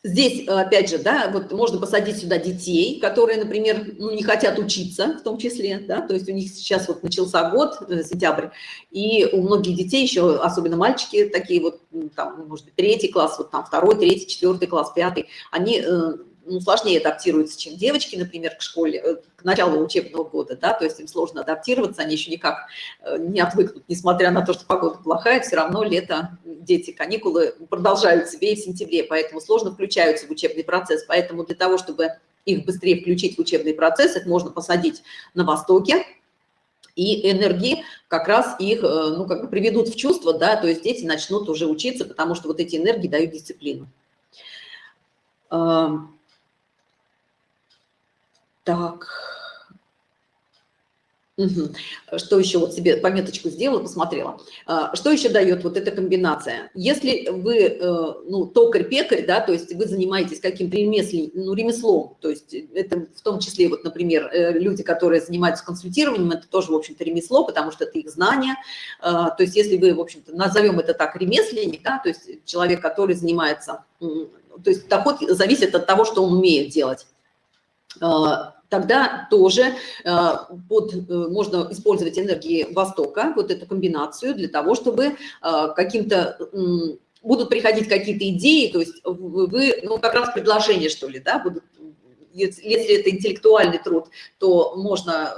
Здесь, опять же, да, вот можно посадить сюда детей, которые, например, ну, не хотят учиться в том числе, да, то есть у них сейчас вот начался год, э, сентябрь, и у многих детей еще, особенно мальчики такие вот, там, может быть, третий класс, вот там второй, третий, четвертый класс, пятый, они э, ну, сложнее адаптируются, чем девочки, например, к школе, э, к началу учебного года, да, то есть им сложно адаптироваться, они еще никак э, не отвыкнут, несмотря на то, что погода плохая, все равно лето, дети, каникулы продолжают себе и в сентябре, поэтому сложно включаются в учебный процесс, поэтому для того, чтобы их быстрее включить в учебный процесс, их можно посадить на востоке, и энергии как раз их, э, ну, как бы приведут в чувство, да, то есть дети начнут уже учиться, потому что вот эти энергии дают дисциплину. Так. Угу. Что еще вот себе пометочку сделала, посмотрела. А, что еще дает вот эта комбинация? Если вы, э, ну, токарь-пекарь, да, то есть вы занимаетесь каким-то ремеслом, ну, ремеслом, то есть это в том числе, вот, например, э, люди, которые занимаются консультированием, это тоже, в общем-то, ремесло, потому что это их знания. А, то есть если вы, в общем-то, назовем это так, ремесленник, да, то есть человек, который занимается, то есть доход зависит от того, что он умеет делать тогда тоже э, под, э, можно использовать энергии Востока, вот эту комбинацию для того, чтобы э, каким-то будут приходить какие-то идеи, то есть вы, ну, как раз предложения, что ли, да, будут, если это интеллектуальный труд, то можно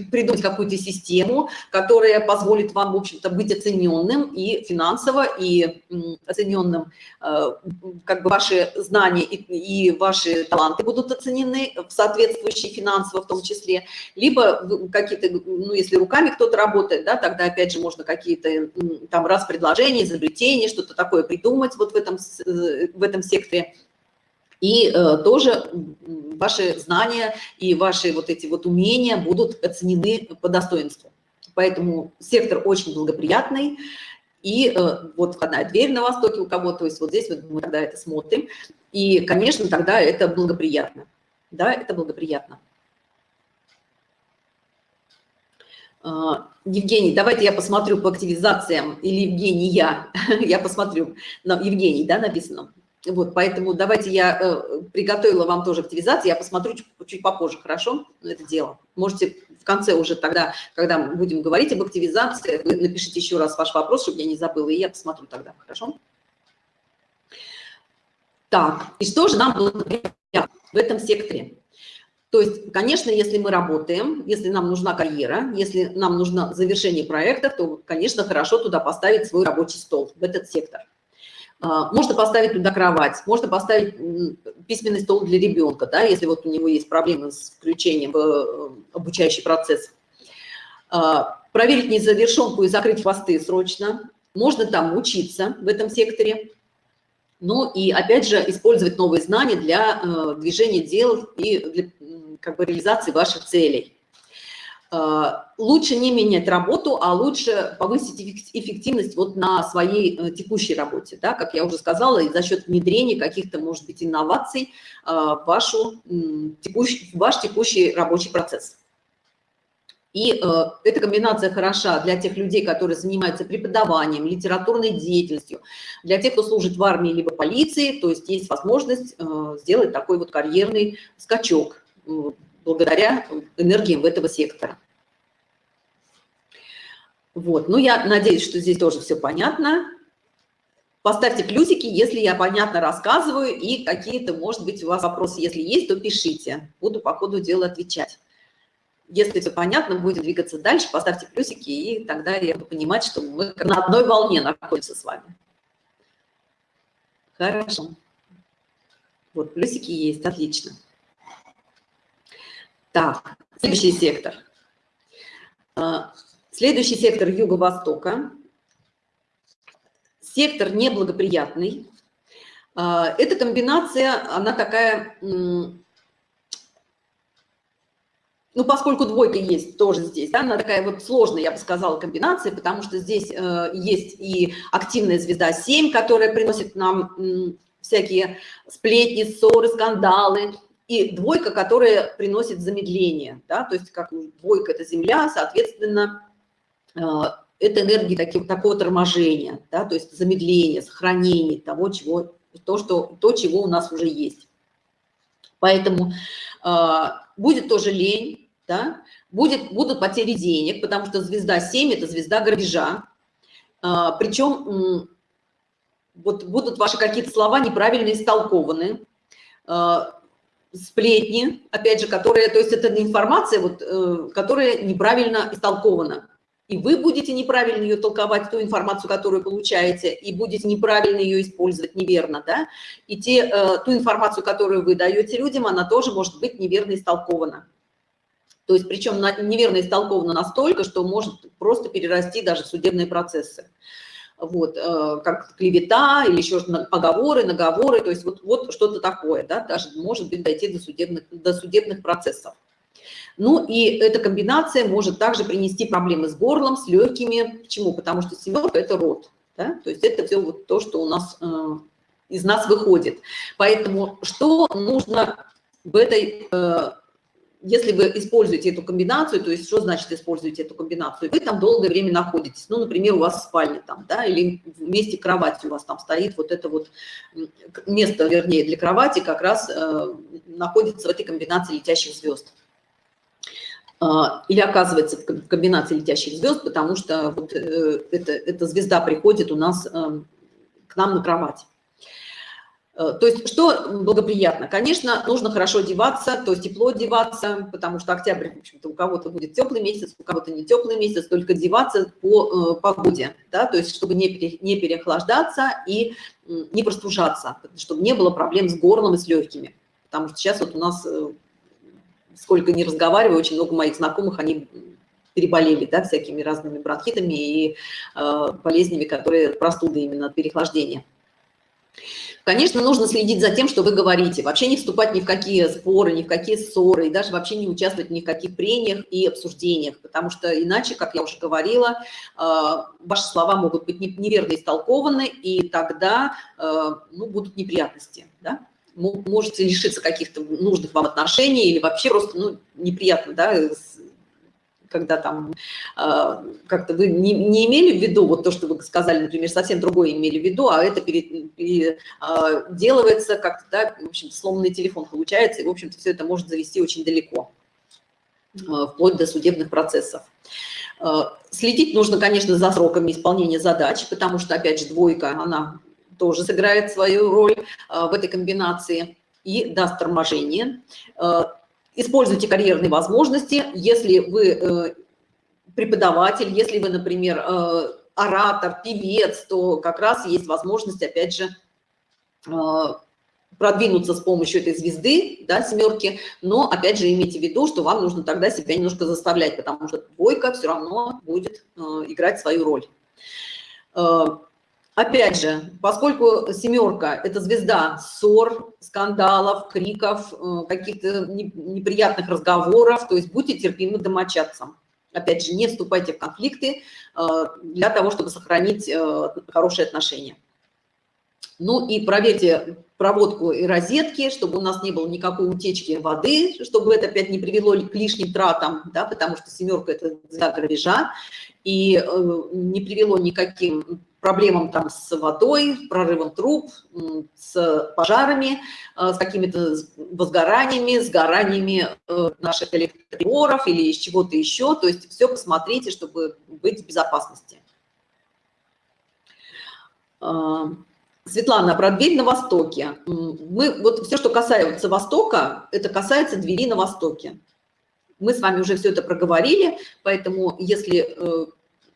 придумать какую-то систему, которая позволит вам, в общем-то, быть оцененным и финансово, и оцененным, э, как бы ваши знания и, и ваши таланты будут оценены в соответствующие финансово в том числе, либо какие-то, ну, если руками кто-то работает, да, тогда, опять же, можно какие-то там раз предложения, изобретения, что-то такое придумать вот в этом, э, в этом секторе, и э, тоже ваши знания и ваши вот эти вот умения будут оценены по достоинству. Поэтому сектор очень благоприятный. И э, вот входная дверь на востоке у кого-то, то есть вот здесь вот мы тогда это смотрим. И, конечно, тогда это благоприятно. Да, это благоприятно. Э, Евгений, давайте я посмотрю по активизациям, или Евгений, я, (laughs) я посмотрю, Евгений, да, написано. Вот, поэтому давайте я э, приготовила вам тоже активизацию, я посмотрю чуть, чуть попозже, хорошо, это дело. Можете в конце уже тогда, когда мы будем говорить об активизации, вы напишите еще раз ваш вопрос, чтобы я не забыла, и я посмотрю тогда, хорошо? Так, и что же нам в этом секторе? То есть, конечно, если мы работаем, если нам нужна карьера, если нам нужно завершение проекта, то, конечно, хорошо туда поставить свой рабочий стол, в этот сектор. А, можно поставить туда кровать, можно поставить письменный стол для ребенка, да, если вот у него есть проблемы с включением в э, обучающий процесс. А, проверить незавершенку и закрыть хвосты срочно. Можно там учиться в этом секторе. Ну и опять же использовать новые знания для э, движения дел и для как бы, реализации ваших целей. Э, лучше не менять работу, а лучше повысить эффективность вот на своей э, текущей работе, да, как я уже сказала, и за счет внедрения каких-то, может быть, инноваций э, в вашу, текущий, ваш текущий рабочий процесс. И э, эта комбинация хороша для тех людей, которые занимаются преподаванием, литературной деятельностью, для тех, кто служит в армии либо полиции, то есть есть возможность э, сделать такой вот карьерный скачок благодаря энергиям этого сектора. Вот, ну я надеюсь, что здесь тоже все понятно. Поставьте плюсики, если я понятно рассказываю, и какие-то, может быть, у вас вопросы, если есть, то пишите. Буду по ходу дела отвечать. Если все понятно, будем двигаться дальше, поставьте плюсики, и тогда я буду понимать, что мы на одной волне находимся с вами. Хорошо. Вот, плюсики есть, отлично. Так, следующий сектор. А, следующий сектор Юго-Востока. Сектор неблагоприятный. А, эта комбинация, она такая, ну, поскольку двойка есть тоже здесь, да, она такая вот сложная, я бы сказала, комбинация, потому что здесь э, есть и активная звезда 7, которая приносит нам всякие сплетни, ссоры, скандалы, и двойка, которая приносит замедление, да, то есть как двойка – это Земля, соответственно, э, это энергии таких, такого торможения, да, то есть замедления, сохранения того, чего то, что, то чего у нас уже есть. Поэтому э, будет тоже лень, да? будет, будут потери денег, потому что звезда 7 – это звезда грабежа. Э, причем вот будут ваши какие-то слова неправильно истолкованы, сплетни, опять же, которые, то есть это информация, вот, э, которая неправильно истолкована. И вы будете неправильно ее толковать, ту информацию, которую получаете, и будете неправильно ее использовать, неверно, да? И те, э, ту информацию, которую вы даете людям, она тоже может быть неверно истолкована. То есть, причем неверно истолкована настолько, что может просто перерасти даже судебные процессы вот, э, как клевета или еще оговоры, наговоры, то есть вот, вот что-то такое, да, даже может быть дойти до судебных, до судебных процессов. Ну и эта комбинация может также принести проблемы с горлом, с легкими. Почему? Потому что семерка – это рот. Да? То есть это все вот то, что у нас э, из нас выходит. Поэтому что нужно в этой э, если вы используете эту комбинацию, то есть что значит используете эту комбинацию? Вы там долгое время находитесь, ну, например, у вас спальня там, да, или вместе кровати у вас там стоит вот это вот место, вернее, для кровати как раз э, находится в этой комбинации летящих звезд. Э, или оказывается в комбинации летящих звезд, потому что вот э, эта, эта звезда приходит у нас э, к нам на кровать. Э, то есть что благоприятно? Конечно, нужно хорошо одеваться, то есть тепло одеваться, потому что октябрь, в общем-то, у кого-то будет теплый месяц, у кого-то не теплый месяц, только одеваться по э, погоде, да, то есть чтобы не, пере, не переохлаждаться и не простужаться, чтобы не было проблем с горлом и с легкими. Потому что сейчас вот у нас, э, сколько не разговариваю, очень много моих знакомых, они переболели, да, всякими разными бронхитами и э, болезнями, которые простуды именно от переохлаждения. Конечно, нужно следить за тем, что вы говорите, вообще не вступать ни в какие споры, ни в какие ссоры, и даже вообще не участвовать ни в каких прениях и обсуждениях, потому что иначе, как я уже говорила, э, ваши слова могут быть неверно истолкованы, и тогда э, ну, будут неприятности, да? можете лишиться каких-то нужных вам отношений или вообще просто ну, неприятно, да, когда там э, как-то вы не, не имели в виду, вот то, что вы сказали, например, совсем другое имели в виду, а это переделывается э, как-то, да, в общем сломанный телефон получается, и, в общем-то, все это может завести очень далеко, э, вплоть до судебных процессов. Э, следить нужно, конечно, за сроками исполнения задач, потому что, опять же, двойка, она тоже сыграет свою роль э, в этой комбинации и даст торможение. Используйте карьерные возможности, если вы э, преподаватель, если вы, например, э, оратор, певец, то как раз есть возможность, опять же, э, продвинуться с помощью этой звезды, да, семерки, но, опять же, имейте в виду, что вам нужно тогда себя немножко заставлять, потому что двойка все равно будет играть свою роль. Опять же, поскольку семерка – это звезда ссор, скандалов, криков, э, каких-то неприятных разговоров, то есть будьте терпимы домочадцам. Опять же, не вступайте в конфликты э, для того, чтобы сохранить э, хорошие отношения. Ну и проверьте проводку и розетки, чтобы у нас не было никакой утечки воды, чтобы это опять не привело к лишним тратам, да, потому что семерка – это звезда грабежа, и не привело никаким проблемам там с водой, прорывом труб, с пожарами, э, с какими-то возгораниями, сгораниями э, наших электроприборов или из чего-то еще. То есть все посмотрите, чтобы быть в безопасности. Э, Светлана, про дверь на востоке. Мы, вот все, что касается востока, это касается двери на востоке. Мы с вами уже все это проговорили, поэтому если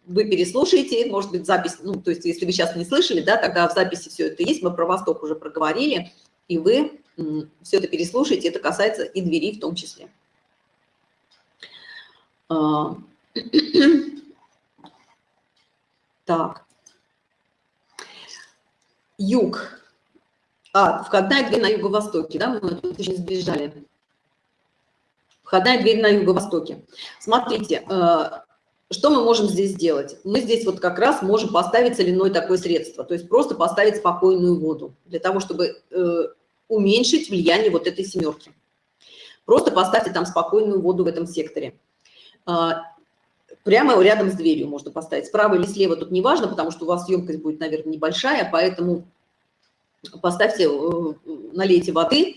вы переслушаете, может быть, запись, ну, то есть если вы сейчас не слышали, да, тогда в записи все это есть, мы про Восток уже проговорили, и вы все это переслушаете, это касается и двери в том числе. А, (clears throat) так. Юг. А, входная дверь на юго-востоке, да, мы тут не сбежали. Входная дверь на юго-востоке. Смотрите, э, что мы можем здесь сделать? Мы здесь вот как раз можем поставить соляное такое средство, то есть просто поставить спокойную воду, для того, чтобы э, уменьшить влияние вот этой семерки. Просто поставьте там спокойную воду в этом секторе. Э, прямо рядом с дверью можно поставить. Справа или слева тут не важно, потому что у вас емкость будет, наверное, небольшая, поэтому поставьте, налейте воды,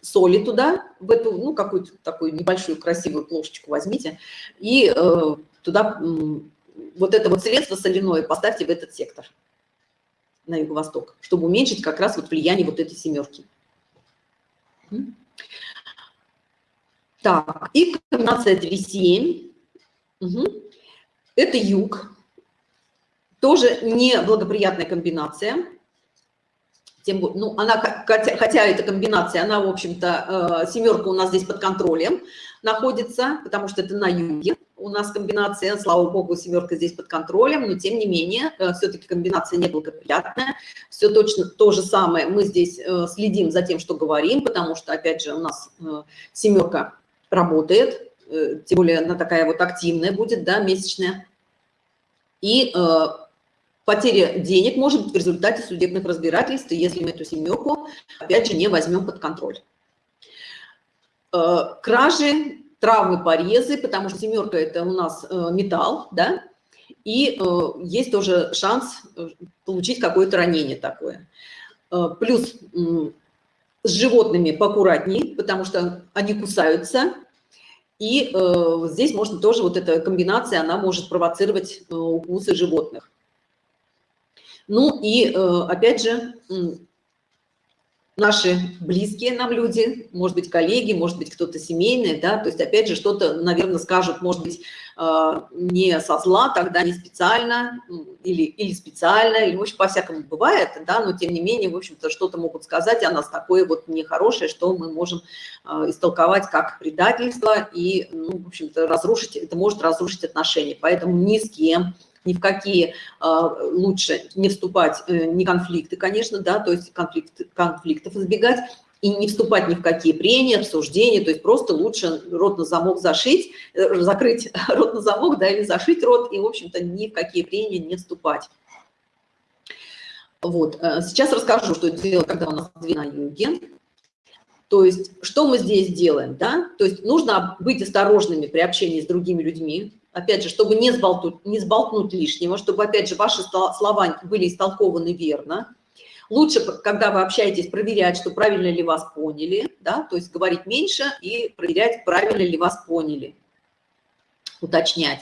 соли туда, в эту, ну, какую-то такую небольшую красивую плошечку возьмите, и туда вот это вот средство соляное поставьте в этот сектор на юго-восток, чтобы уменьшить как раз вот влияние вот этой семерки. Так, и комбинация 3-7. Угу. Это юг. Тоже неблагоприятная комбинация. Тем, ну, она, хотя, эта комбинация, она, в общем-то, э, семерка у нас здесь под контролем находится, потому что это на юге у нас комбинация, слава богу, семерка здесь под контролем, но тем не менее, э, все-таки комбинация неблагоприятная. Все точно то же самое, мы здесь э, следим за тем, что говорим, потому что, опять же, у нас семерка работает, тем более она такая вот активная будет, да, месячная. И потеря денег может быть в результате судебных разбирательств, если мы эту семерку, опять же, не возьмем под контроль. Кражи травмы, порезы, потому что семерка – это у нас э, металл, да, и э, есть тоже шанс э, получить какое-то ранение такое. Плюс с животными поаккуратнее, потому что они кусаются, и здесь можно тоже, вот эта комбинация, она может провоцировать укусы животных. Ну и опять же, наши близкие нам люди, может быть, коллеги, может быть, кто-то семейный, да, то есть, опять же, что-то, наверное, скажут, может быть, а, не со зла, тогда не специально, или, или специально, или, в общем, по-всякому бывает, да, но, тем не менее, в общем-то, что-то могут сказать о нас такое вот нехорошее, что мы можем а, истолковать как предательство и, ну, в общем-то, разрушить, это может разрушить отношения, поэтому ни с кем, ни в какие а, лучше не вступать, э, не конфликты, конечно, да, то есть конфликт, конфликтов избегать, и не вступать ни в какие прения, обсуждения, то есть просто лучше рот на замок зашить, э, закрыть (laughs) рот на замок, да, или зашить рот, и, в общем-то, ни в какие прения не вступать. Вот, э, сейчас расскажу, что делать, когда у нас две на юге. То есть, что мы здесь делаем, да? То есть, нужно быть осторожными при общении с другими людьми, опять же, чтобы не сболтнуть, не сболтнуть лишнего, чтобы, опять же, ваши слова были истолкованы верно. Лучше, когда вы общаетесь, проверять, что правильно ли вас поняли, да, то есть говорить меньше и проверять, правильно ли вас поняли, уточнять.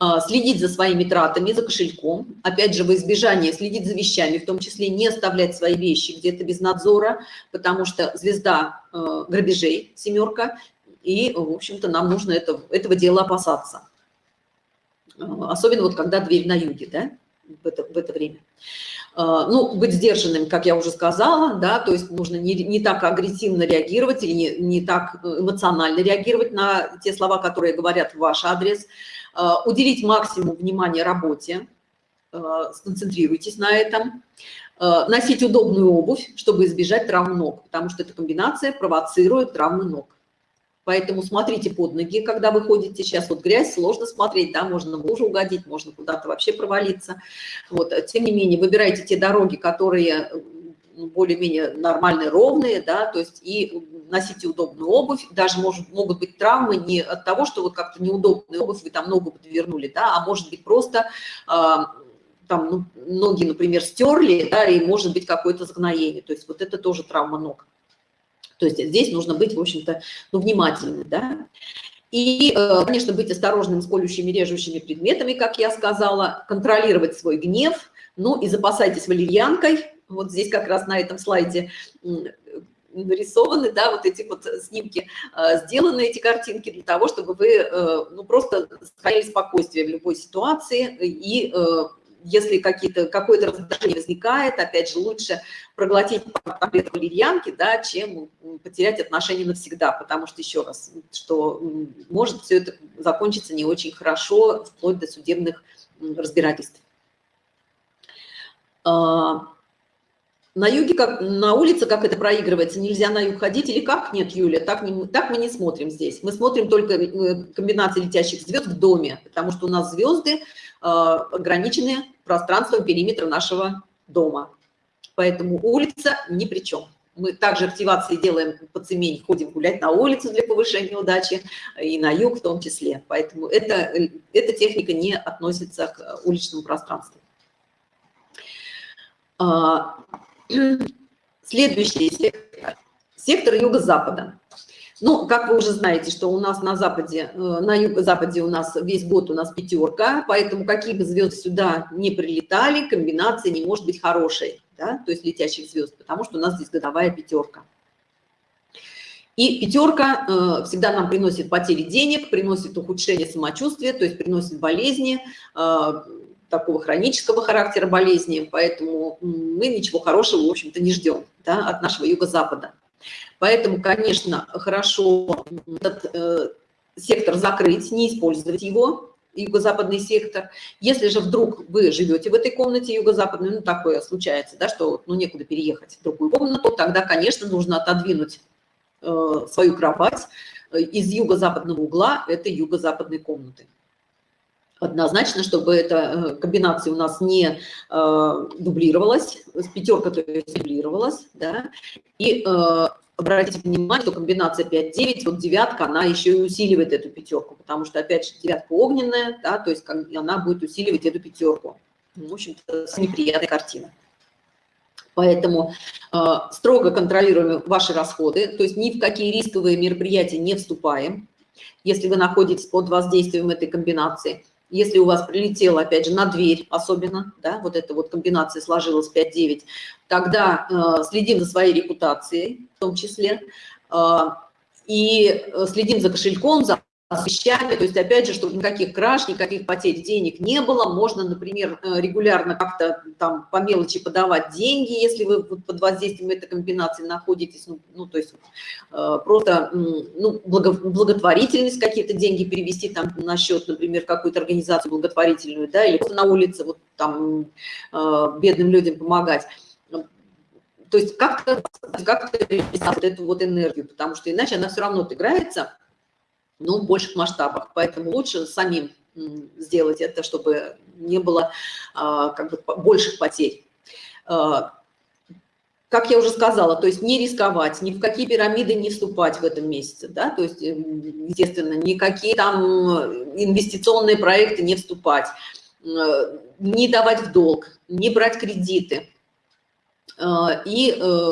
А, следить за своими тратами, за кошельком. Опять же, в избежание следить за вещами, в том числе не оставлять свои вещи где-то без надзора, потому что звезда э, грабежей, семерка, и, в общем-то, нам нужно это, этого дела опасаться. А, особенно вот когда дверь на юге, да, в это, в это время. А, ну, быть сдержанным, как я уже сказала, да, то есть нужно не, не так агрессивно реагировать или не, не так эмоционально реагировать на те слова, которые говорят в ваш адрес, а, уделить максимум внимания работе, сконцентрируйтесь на этом, носить удобную обувь, чтобы избежать травм ног, потому что эта комбинация провоцирует травмы ног. Поэтому смотрите под ноги, когда вы ходите. Сейчас вот грязь, сложно смотреть, да, можно в лужу угодить, можно куда-то вообще провалиться. Вот, тем не менее, выбирайте те дороги, которые ну, более-менее нормальные, ровные, да, то есть и носите удобную обувь, даже может, могут быть травмы не от того, что вот как-то неудобная обувь, вы там ногу подвернули, да, а может быть просто э, там ну, ноги, например, стерли, да, и может быть какое-то загноение, то есть вот это тоже травма ног. То есть здесь нужно быть, в общем-то, ну, внимательным, да. И, э, конечно, быть осторожным с колющими, режущими предметами, как я сказала, контролировать свой гнев, ну и запасайтесь валерьянкой. Вот здесь как раз на этом слайде нарисованы, да, вот эти вот снимки, э, сделаны эти картинки для того, чтобы вы, э, ну, просто сохраняли спокойствие в любой ситуации и если какое-то раздражение возникает, опять же, лучше проглотить таблетку валерьянки, да, чем потерять отношения навсегда, потому что, еще раз, что может все это закончиться не очень хорошо, вплоть до судебных разбирательств. А, на юге, как на улице, как это проигрывается, нельзя на юг ходить или как? Нет, Юля, так, не, так мы не смотрим здесь. Мы смотрим только э, комбинации летящих звезд в доме, потому что у нас звезды ограничены пространством периметра нашего дома. Поэтому улица ни при чем. Мы также активации делаем по цемень, ходим гулять на улицу для повышения удачи, и на юг в том числе. Поэтому это, эта техника не относится к уличному пространству. А, (clears throat) следующий сектор, сектор юго-запада. Ну, как вы уже знаете, что у нас на западе, э, на юго-западе у нас весь год у нас пятерка, поэтому какие бы звезды сюда не прилетали, комбинация не может быть хорошей, да, то есть летящих звезд, потому что у нас здесь годовая пятерка. И пятерка э, всегда нам приносит потери денег, приносит ухудшение самочувствия, то есть приносит болезни, э, такого хронического характера болезни, поэтому мы ничего хорошего, в общем-то, не ждем да, от нашего юго-запада. Поэтому, конечно, хорошо этот э, сектор закрыть, не использовать его, юго-западный сектор. Если же вдруг вы живете в этой комнате юго-западной, ну, такое случается, да, что ну, некуда переехать в другую комнату, тогда, конечно, нужно отодвинуть э, свою кровать э, из юго-западного угла этой юго-западной комнаты. Однозначно, чтобы эта э, комбинация у нас не э, дублировалась, пятерка то есть дублировалась, да, и э, обратите внимание, что комбинация 5-9, вот девятка, она еще и усиливает эту пятерку, потому что, опять же, девятка огненная, да, то есть она будет усиливать эту пятерку. В общем-то, неприятная картина. Поэтому э, строго контролируем ваши расходы, то есть ни в какие рисковые мероприятия не вступаем, если вы находитесь под воздействием этой комбинации. Если у вас прилетело, опять же, на дверь особенно, да, вот эта вот комбинация сложилась 5-9, тогда э, следим за своей репутацией в том числе, э, и э, следим за кошельком, за с вещами, то есть, опять же, чтобы никаких краж, никаких потерь денег не было, можно, например, э, регулярно как-то там по мелочи подавать деньги, если вы под воздействием этой комбинации находитесь, ну, ну то есть э, просто, ну, благо, благотворительность какие-то деньги перевести там на счет, например, какую-то организацию благотворительную, да, или на улице вот там э, бедным людям помогать. То есть как-то как, -то, эту вот энергию, потому что иначе она все равно отыграется, но в больших масштабах. Поэтому лучше самим сделать это, чтобы не было а, как бы больших потерь. А, как я уже сказала, то есть не рисковать, ни в какие пирамиды не вступать в этом месяце, да, то есть, естественно, никакие там инвестиционные проекты не вступать, не давать в долг, не брать кредиты а, и э,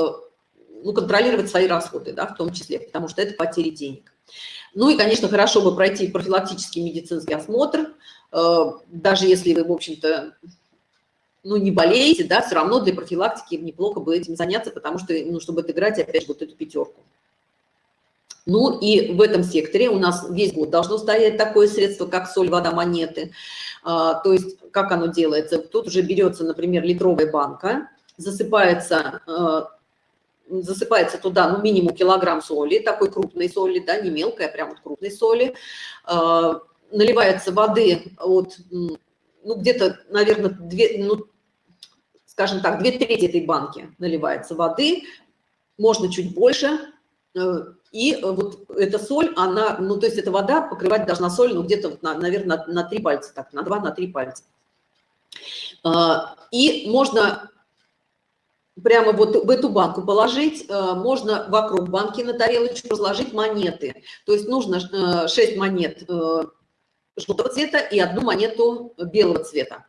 ну, контролировать свои расходы, да, в том числе, потому что это потери денег. Ну и, конечно, хорошо бы пройти профилактический медицинский осмотр, э, даже если вы, в общем-то, ну, не болеете, да, все равно для профилактики неплохо бы этим заняться, потому что, ну, чтобы отыграть опять вот эту пятерку. Ну и в этом секторе у нас весь год должно стоять такое средство, как соль, вода, монеты. А, то есть как оно делается? Тут уже берется, например, литровая банка, засыпается э, засыпается туда, ну, минимум килограмм соли, такой крупной соли, да, не мелкой, а прям вот крупной соли, э, наливается воды от, ну, где-то, наверное, две, ну, скажем так, две трети этой банки наливается воды, можно чуть больше, э, и вот эта соль, она, ну, то есть эта вода покрывать должна соль, ну, где-то, вот на, наверное, на, 3 пальца, так, на 2, на 3 пальца. И можно прямо вот в эту банку положить, э, можно вокруг банки на тарелочку разложить монеты. То есть нужно 6 э, монет э, желтого цвета и одну монету белого цвета.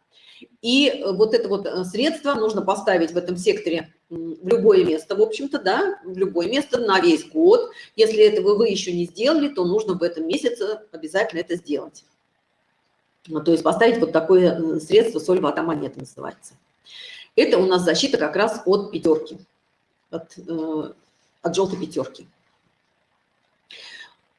И вот это вот средство нужно поставить в этом секторе в любое место, в общем-то, да, в любое место на весь год. Если этого вы еще не сделали, то нужно в этом месяце обязательно это сделать. То есть поставить вот такое средство соль, вода, монета называется. Это у нас защита как раз от пятерки, от, э, от желтой пятерки.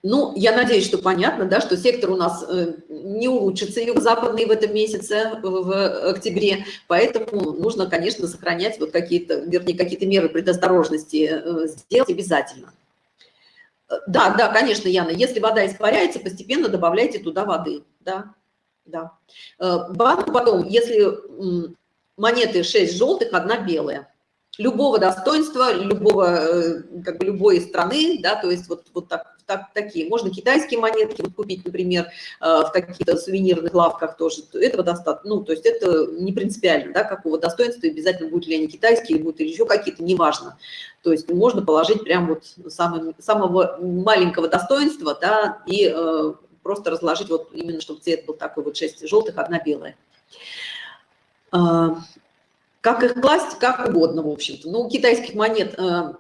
Ну, я надеюсь, что понятно, да, что сектор у нас э, не улучшится юго-западный в этом месяце, в октябре, поэтому нужно, конечно, сохранять вот какие-то, вернее, какие-то меры предосторожности э, сделать обязательно. Да, да, конечно, Яна, если вода испаряется, постепенно добавляйте туда воды, да, да. Банк потом, если монеты 6 желтых, одна белая. Любого достоинства, любого, э, как бы любой страны, да, то есть вот, вот так, так, такие. Можно китайские монетки купить, например, э, в каких-то сувенирных лавках тоже. Этого достаточно. Ну, то есть это не принципиально, да, какого достоинства, обязательно будут ли они китайские, будут еще какие-то, неважно. То есть можно положить прям вот самый, самого маленького достоинства, да, и э, просто разложить вот именно, чтобы цвет был такой вот 6 желтых, одна белая. А, как их класть, как угодно, в общем-то. Ну, у китайских монет э,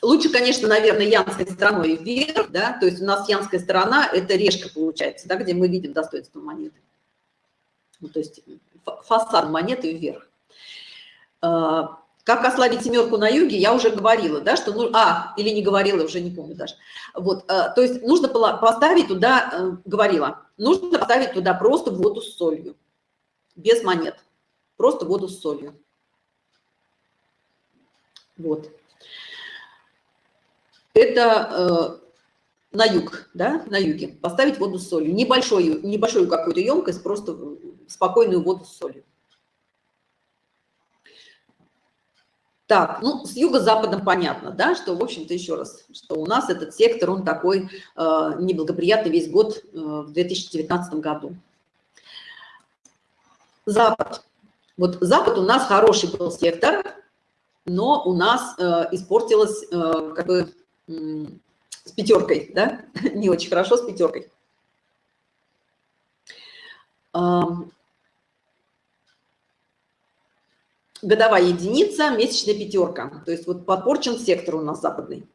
лучше, конечно, наверное, янской стороной вверх, да, то есть у нас янская сторона – это решка получается, да, где мы видим достоинство монеты. Ну, то есть фасад монеты вверх. Э, как ослабить семерку на юге, я уже говорила, да, что, ну, а, или не говорила, уже не помню даже. Вот, то есть нужно поставить туда, э, говорила, нужно поставить туда просто воду с солью, без монет, просто воду с солью. Вот. Это э, на юг, да, на юге, поставить воду с солью, небольшую, небольшую какую-то емкость, просто спокойную воду с солью. Так, ну, с юго-западом понятно, да, что, в общем-то, еще раз, что у нас этот сектор, он такой э, неблагоприятный весь год э, в 2019 году. Запад. Вот Запад у нас хороший был сектор, но у нас э, испортилось э, как бы э, с пятеркой, да, (laughs) не очень хорошо с пятеркой годовая единица, месячная пятерка. То есть вот подпорчен сектор у нас западный.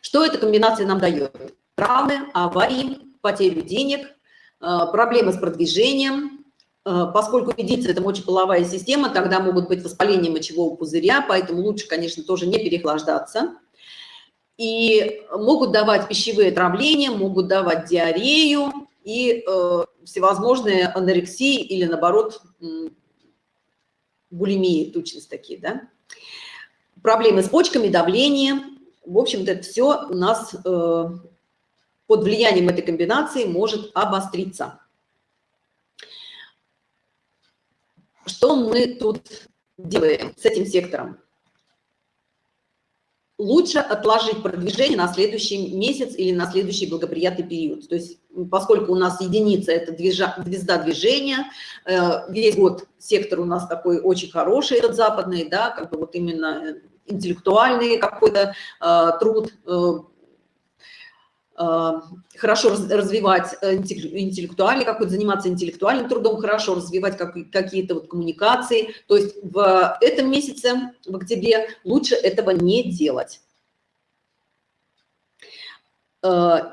Что эта комбинация нам дает? Травмы, аварии, потерю денег, э, проблемы с продвижением. Э, поскольку единица – это мочеполовая система, тогда могут быть воспаления мочевого пузыря, поэтому лучше, конечно, тоже не переохлаждаться. И могут давать пищевые отравления, могут давать диарею и э, всевозможные анорексии или, наоборот, булимии, тучность такие, да. Проблемы с почками, давлением. В общем-то, это все у нас э, под влиянием этой комбинации может обостриться. Что мы тут делаем с этим сектором? лучше отложить продвижение на следующий месяц или на следующий благоприятный период. То есть, поскольку у нас единица – это движа, звезда движения, э, весь год сектор у нас такой очень хороший, этот западный, да, как бы вот именно интеллектуальный какой-то э, труд, э, Э, хорошо развивать э, интеллектуальный какой-то, заниматься интеллектуальным трудом, хорошо развивать какие-то вот коммуникации. То есть в этом месяце, в октябре, лучше этого не делать. Э,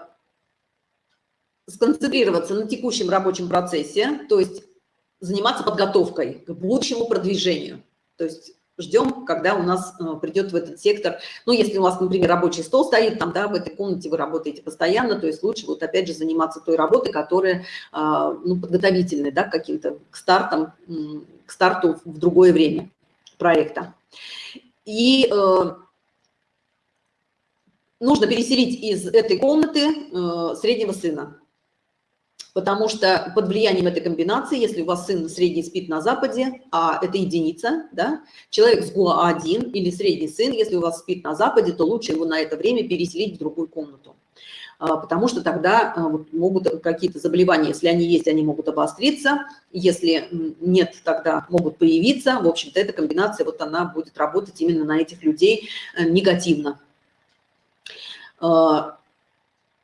сконцентрироваться на текущем рабочем процессе, то есть заниматься подготовкой к будущему продвижению. То есть ждем, когда у нас э, придет в этот сектор. Ну, если у вас, например, рабочий стол стоит, там, да, в этой комнате вы работаете постоянно, то есть лучше вот опять же заниматься той работой, которая, а, ну, подготовительная, да, каким-то к стартам, к старту в другое время проекта. И э, нужно переселить из этой комнаты э, среднего сына потому что под влиянием этой комбинации, если у вас сын средний спит на Западе, а это единица, да, человек с ГУА-1 или средний сын, если у вас спит на Западе, то лучше его на это время переселить в другую комнату а, потому что тогда а, могут какие-то заболевания, если они есть, они могут обостриться, если нет, тогда могут появиться. В общем-то, эта комбинация, вот она будет работать именно на этих людей э, негативно.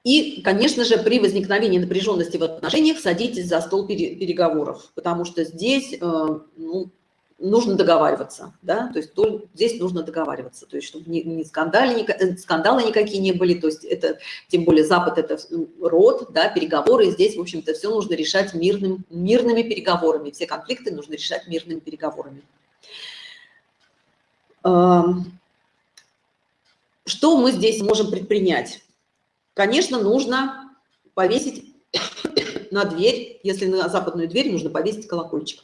И, конечно же, при возникновении напряженности в отношениях садитесь за стол переговоров, потому что здесь э, ну, нужно договариваться, да, то есть то, здесь нужно договариваться, то есть чтобы ни, ни скандалы, ни, э, скандалы никакие не были, то есть это, тем более Запад это род, да, переговоры, и здесь, в общем-то, все нужно решать мирным, мирными переговорами, все конфликты нужно решать мирными переговорами. Эм, что мы здесь можем предпринять? Конечно, нужно повесить (coughs) на дверь, если на западную дверь, нужно повесить колокольчик.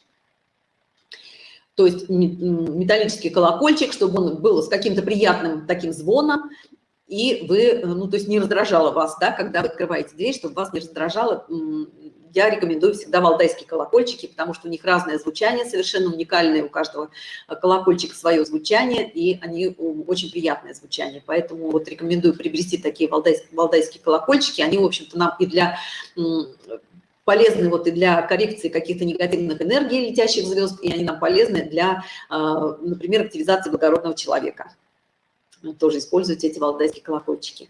То есть металлический колокольчик, чтобы он был с каким-то приятным таким звоном, и вы, ну, то есть не раздражало вас, да, когда вы открываете дверь, чтобы вас не раздражало я рекомендую всегда валдайские колокольчики, потому что у них разное звучание, совершенно уникальное, у каждого колокольчика свое звучание, и они очень приятное звучание. Поэтому вот рекомендую приобрести такие валдайские, валдайские колокольчики. Они, в общем-то, нам и для полезны вот и для коррекции каких-то негативных энергий летящих звезд, и они нам полезны для, а, например, активизации благородного человека. Тоже используйте эти валдайские колокольчики.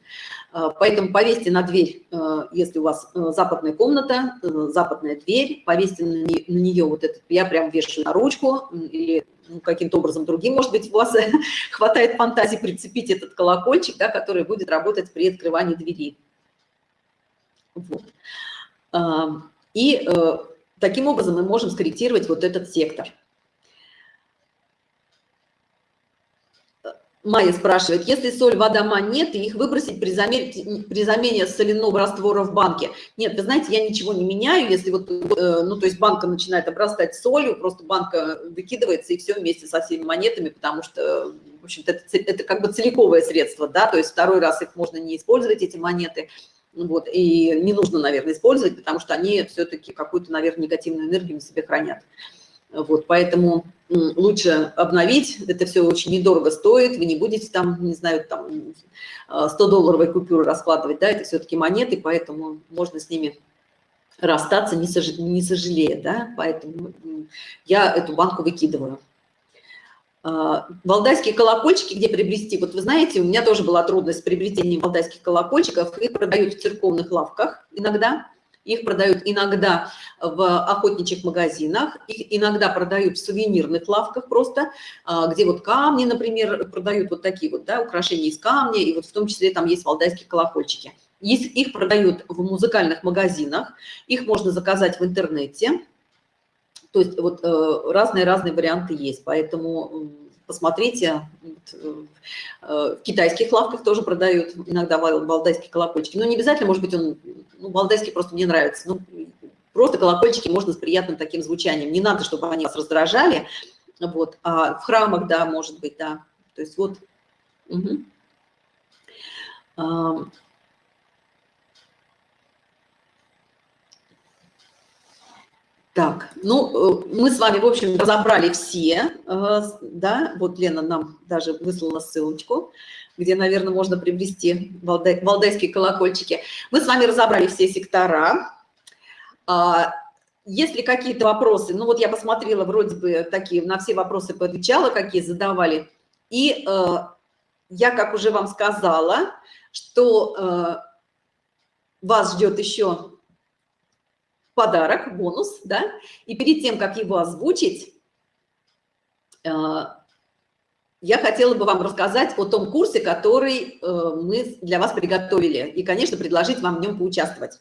А, поэтому повесьте на дверь, а, если у вас э, западная комната, э, западная дверь, повесьте на нее вот этот, я прям вешаю на ручку или ну, каким-то образом другим, может быть, у вас (laughs) хватает фантазии прицепить этот колокольчик, да, который будет работать при открывании двери. Вот. А, и э, таким образом мы можем скорректировать вот этот сектор. Майя спрашивает, если соль, вода, монеты, их выбросить при замене, при замене соляного раствора в банке? Нет, вы знаете, я ничего не меняю, если вот, э, ну, то есть банка начинает обрастать солью, просто банка выкидывается и все вместе со всеми монетами, потому что, в общем-то, это, это как бы целиковое средство, да, то есть второй раз их можно не использовать, эти монеты, вот, и не нужно, наверное, использовать, потому что они все-таки какую-то, наверное, негативную энергию на себе хранят. Вот, поэтому лучше обновить, это все очень недорого стоит, вы не будете там, не знаю, там 100-долларовые купюры раскладывать, да, это все-таки монеты, поэтому можно с ними расстаться, не, сож... не сожалея, да, поэтому я эту банку выкидываю. А, валдайские колокольчики, где приобрести? Вот вы знаете, у меня тоже была трудность с приобретением валдайских колокольчиков, их продают в церковных лавках иногда, их продают иногда в охотничьих магазинах, их иногда продают в сувенирных лавках просто, а, где вот камни, например, продают вот такие вот, да, украшения из камня, и вот в том числе там есть валдайские колокольчики. Их продают в музыкальных магазинах, их можно заказать в интернете. То есть вот разные-разные э, варианты есть, поэтому посмотрите, э, в китайских лавках тоже продают иногда валдайские колокольчики. Но не обязательно, может быть, он, ну, валдайский просто мне нравится. Ну, просто колокольчики можно с приятным таким звучанием. Не надо, чтобы они вас раздражали. Вот. А в храмах, да, может быть, да. То есть вот... Угу. Так, ну, э, мы с вами, в общем, разобрали все, э, да, вот Лена нам даже выслала ссылочку, где, наверное, можно приобрести валдай, валдайские колокольчики. Мы с вами разобрали все сектора. А, есть ли какие-то вопросы? Ну, вот я посмотрела, вроде бы такие, на все вопросы поотвечала, какие задавали. И э, я, как уже вам сказала, что вас ждет еще подарок, бонус, да, и перед тем, как его озвучить, э, я хотела бы вам рассказать о том курсе, который э, мы для вас приготовили, и, конечно, предложить вам в нем поучаствовать.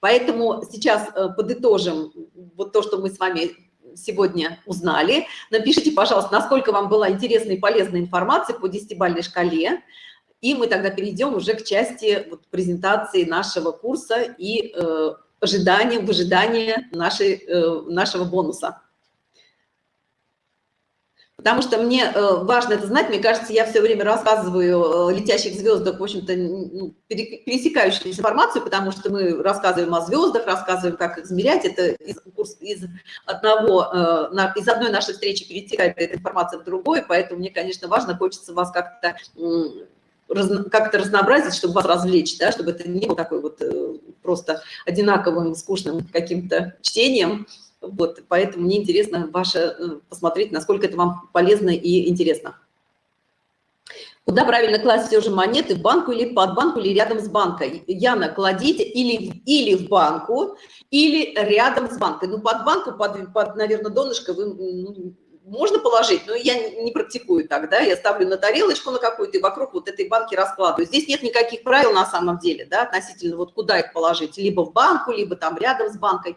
Поэтому сейчас э, подытожим вот то, что мы с вами сегодня узнали. Напишите, пожалуйста, насколько вам была интересная и полезная информация по десятибалльной шкале, и мы тогда перейдем уже к части вот, презентации нашего курса и ожиданием, в ожидании нашей, э, нашего бонуса. Потому что мне э, важно это знать, мне кажется, я все время рассказываю о летящих звездах, в общем-то, ну, пересекающуюся информацию, потому что мы рассказываем о звездах, рассказываем, как их измерять. Это из, из, одного, э, из одной нашей встречи перетекает эта информация в другой, поэтому мне, конечно, важно, хочется вас как-то как-то разнообразить, чтобы вас развлечь, да, чтобы это не было такой вот э, просто одинаковым, скучным каким-то чтением. Вот, поэтому мне интересно ваше э, посмотреть, насколько это вам полезно и интересно. Куда правильно класть все же монеты, в банку или под банку, или рядом с банкой? Яна, кладите или, или в банку, или рядом с банкой. Ну, под банку, под, под наверное, донышко вы ну, можно положить, но я не практикую так, да, я ставлю на тарелочку на какую-то и вокруг вот этой банки раскладываю. Здесь нет никаких правил на самом деле, да, относительно вот куда их положить, либо в банку, либо там рядом с банкой.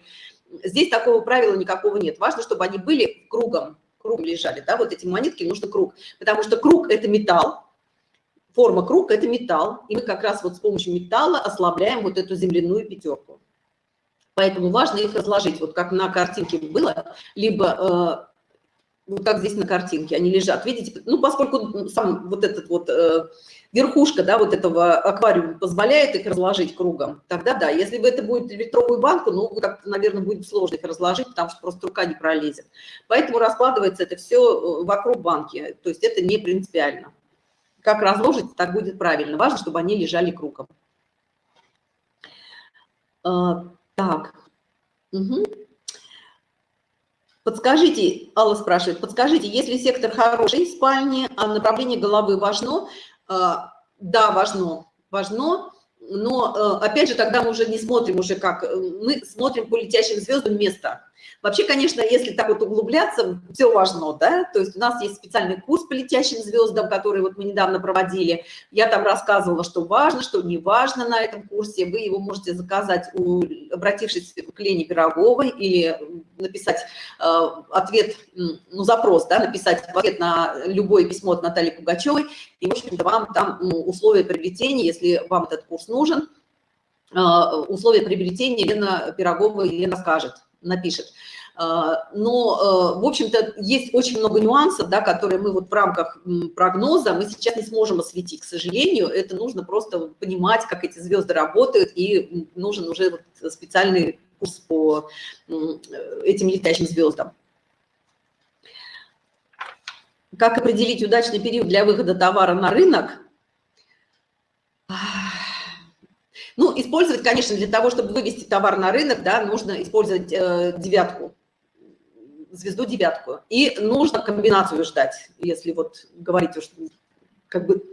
Здесь такого правила никакого нет. Важно, чтобы они были кругом, кругом лежали, да, вот эти монетки нужно круг, потому что круг – это металл, форма круг – это металл, и мы как раз вот с помощью металла ослабляем вот эту земляную пятерку. Поэтому важно их разложить, вот как на картинке было, либо э, вот как здесь на картинке, они лежат, видите, ну, поскольку сам вот этот вот э, верхушка, да, вот этого аквариума позволяет их разложить кругом, тогда да, если бы это будет литровую банку, ну, как-то, наверное, будет сложно их разложить, потому что просто рука не пролезет. Поэтому раскладывается это все э, вокруг банки, то есть это не принципиально. Как разложить, так будет правильно. Важно, чтобы они лежали кругом. А, так. Угу. Подскажите, Алла спрашивает, подскажите, если сектор хороший, спальни, а направление головы важно, Да, важно, важно, но опять же тогда мы уже не смотрим уже как, мы смотрим по летящим звездам место. Вообще, конечно, если так вот углубляться, все важно, да, то есть у нас есть специальный курс по летящим звездам, который вот мы недавно проводили. Я там рассказывала, что важно, что не важно на этом курсе. Вы его можете заказать, у, обратившись к Лене Пироговой или написать э, ответ, ну, запрос, да, написать ответ на любое письмо от Натальи Пугачевой, и, в общем-то, вам там условия приобретения, если вам этот курс нужен, э, условия приобретения Лена Пирогова Елена скажет напишет. А, но, э, в общем-то, есть очень много нюансов, да, которые мы вот в рамках прогноза мы сейчас не сможем осветить, к сожалению. Это нужно просто понимать, как эти звезды работают, и нужен уже вот специальный курс по этим летающим звездам. Как определить удачный период для выхода товара на рынок? Ну, использовать, конечно, для того, чтобы вывести товар на рынок, да, нужно использовать э, девятку, звезду девятку. И нужно комбинацию ждать, если вот говорить, что как бы,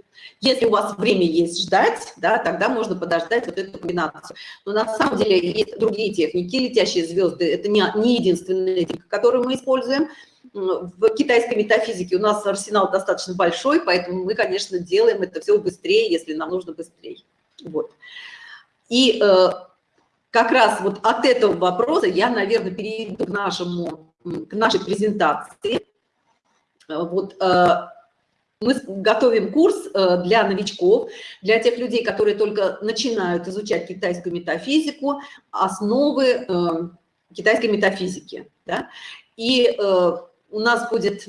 если у вас время есть ждать, да, тогда можно подождать вот эту комбинацию. Но на самом деле есть другие техники, летящие звезды, это не, не единственная техника, которую мы используем. В китайской метафизике у нас арсенал достаточно большой, поэтому мы, конечно, делаем это все быстрее, если нам нужно быстрее. Вот. И э, как раз вот от этого вопроса я, наверное, перейду к, нашему, к нашей презентации. Вот э, мы готовим курс э, для новичков, для тех людей, которые только начинают изучать китайскую метафизику, основы э, китайской метафизики. Да? И э, у нас будет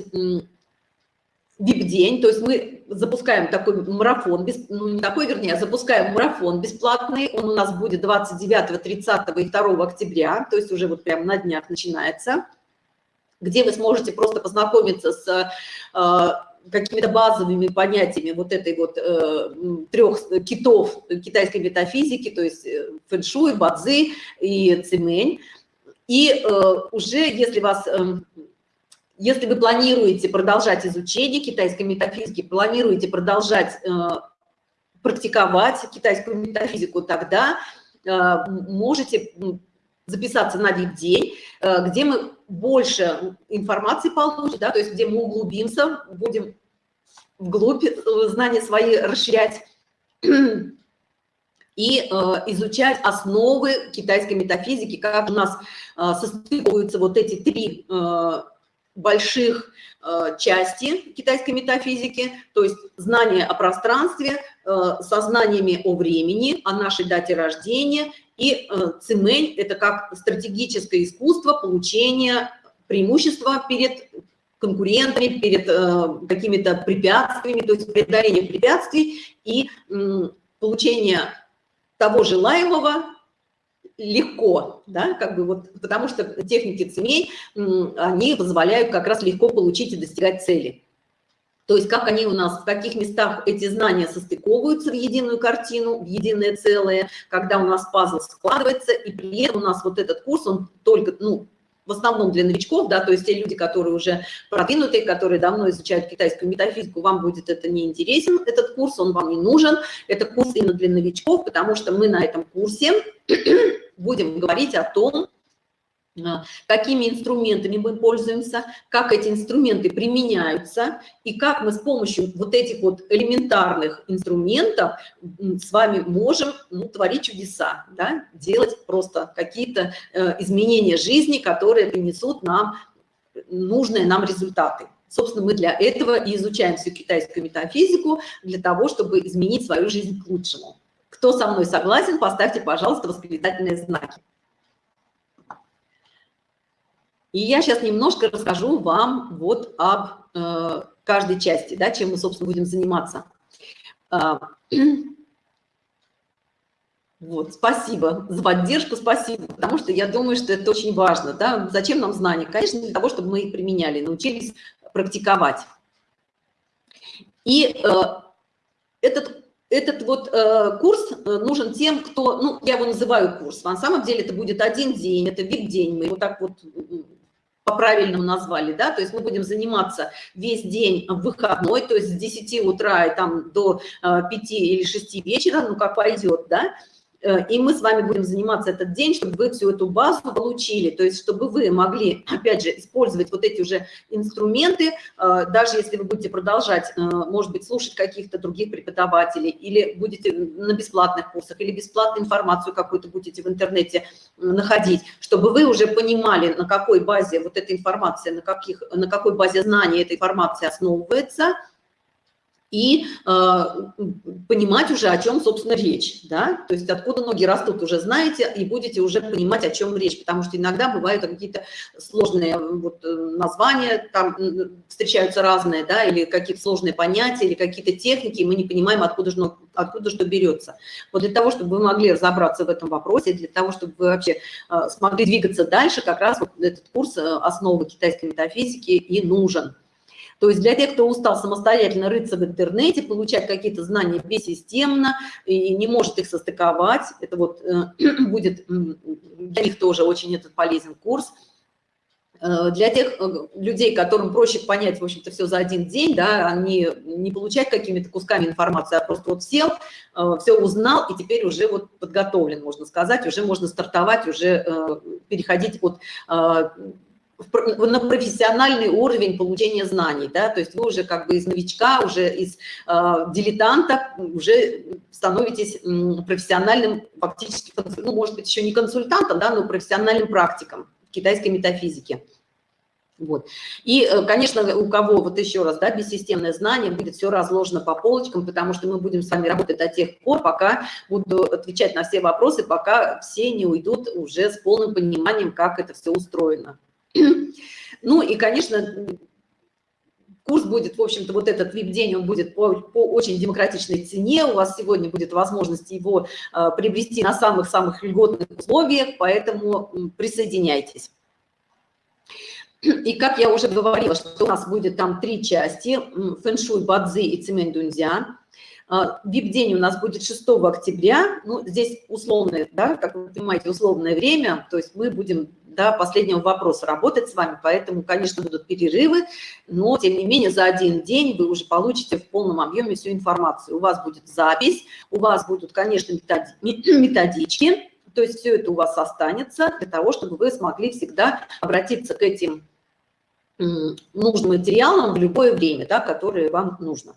вип-день, то есть мы запускаем такой марафон, ну не такой, вернее, а запускаем марафон бесплатный, он у нас будет 29, 30 и 2 октября, то есть уже вот прямо на днях начинается, где вы сможете просто познакомиться с э, какими-то базовыми понятиями вот этой вот э, трех китов китайской метафизики, то есть э, фэншуй, бадзи и цимэнь. И э, уже, если вас... Э, если вы планируете продолжать изучение китайской метафизики, планируете продолжать э, практиковать китайскую метафизику, тогда э, можете записаться на VIP-день, э, где мы больше информации получим, да, то есть где мы углубимся, будем вглубь э, знания свои расширять и э, изучать основы китайской метафизики, как у нас э, состыкуются вот эти три э, больших э, части китайской метафизики, то есть знание о пространстве, э, сознаниями о времени, о нашей дате рождения, и э, цимэнь – это как стратегическое искусство получения преимущества перед конкурентами, перед какими-то препятствиями, то есть преодоление препятствий и получение того желаемого легко, да, как бы вот, потому что техники цемей, они позволяют как раз легко получить и достигать цели. То есть как они у нас, в каких местах эти знания состыковываются в единую картину, в единое целое, когда у нас пазл складывается, и при этом у нас вот этот курс, он только, ну, в основном для новичков, да, то есть те люди, которые уже продвинутые, которые давно изучают китайскую метафизику, вам будет это не интересен, этот курс, он вам не нужен, это курс именно для новичков, потому что мы на этом курсе (clears throat) будем говорить о том, какими инструментами мы пользуемся, как эти инструменты применяются и как мы с помощью вот этих вот элементарных инструментов с вами можем ну, творить чудеса, да? делать просто какие-то э, изменения жизни, которые принесут нам нужные нам результаты. Собственно, мы для этого и изучаем всю китайскую метафизику, для того, чтобы изменить свою жизнь к лучшему. Кто со мной согласен, поставьте, пожалуйста, восклицательные знаки. И я сейчас немножко расскажу вам вот об э, каждой части, да, чем мы, собственно, будем заниматься. А, (clears throat) вот, спасибо за поддержку, спасибо, потому что я думаю, что это очень важно. Да? Зачем нам знания? Конечно, для того, чтобы мы их применяли, научились практиковать. И э, этот, этот вот э, курс э, нужен тем, кто, ну, я его называю курс, на самом деле это будет один день, это вид-день, мы его так вот по-правильному назвали, да, то есть мы будем заниматься весь день в выходной, то есть с 10 утра и там до 5 или 6 вечера, ну, как пойдет, да, Э, и мы с вами будем заниматься этот день, чтобы вы всю эту базу получили, то есть чтобы вы могли, опять же, использовать вот эти уже инструменты, э, даже если вы будете продолжать, э, может быть, слушать каких-то других преподавателей, или будете на бесплатных курсах, или бесплатную информацию какую-то будете в интернете находить, чтобы вы уже понимали, на какой базе вот эта информация, на, каких, на какой базе знаний эта информация основывается – и э, понимать уже, о чем, собственно, речь, да, то есть откуда ноги растут, уже знаете, и будете уже понимать, о чем речь, потому что иногда бывают какие-то сложные вот, э, названия, там встречаются разные, да, или какие-то сложные понятия, или какие-то техники, и мы не понимаем, откуда, же, откуда что берется. Вот для того, чтобы вы могли разобраться в этом вопросе, для того, чтобы вы вообще э, смогли двигаться дальше, как раз вот этот курс э, «Основы китайской метафизики» и нужен. То есть для тех, кто устал самостоятельно рыться в интернете, получать какие-то знания бессистемно и не может их состыковать, это вот э, (clears throat) будет для них тоже очень этот полезен курс. Э, для тех э, людей, которым проще понять, в общем-то, все за один день, да, они не получать какими-то кусками информации, а просто вот сел, все узнал, и теперь уже вот подготовлен, можно сказать, уже можно стартовать, уже переходить от на профессиональный уровень получения знаний, да, то есть вы уже как бы из новичка, уже из э, дилетанта уже становитесь профессиональным, фактически, ну, может быть, еще не консультантом, да, но профессиональным практиком китайской метафизики. Вот. И, э, конечно, у кого, вот еще раз, да, бессистемное знание, будет все разложено по полочкам, потому что мы будем с вами работать до тех пор, пока буду отвечать на все вопросы, пока все не уйдут уже с полным пониманием, как это все устроено. Ну и, конечно, курс будет, в общем-то, вот этот VIP-день, он будет по, по очень демократичной цене, у вас сегодня будет возможность его э, приобрести на самых-самых льготных условиях, поэтому присоединяйтесь. И как я уже говорила, что у нас будет там три части, фэншуй, бадзи и цемень дунзя. VIP-день у нас будет 6 октября, ну, здесь условное, да, как вы понимаете, условное время, то есть мы будем до последнего вопроса работать с вами, поэтому, конечно, будут перерывы, но, тем не менее, за один день вы уже получите в полном объеме всю информацию. У вас будет запись, у вас будут, конечно, методички, то есть все это у вас останется для того, чтобы вы смогли всегда обратиться к этим нужным материалам в любое время, да, которое вам нужно.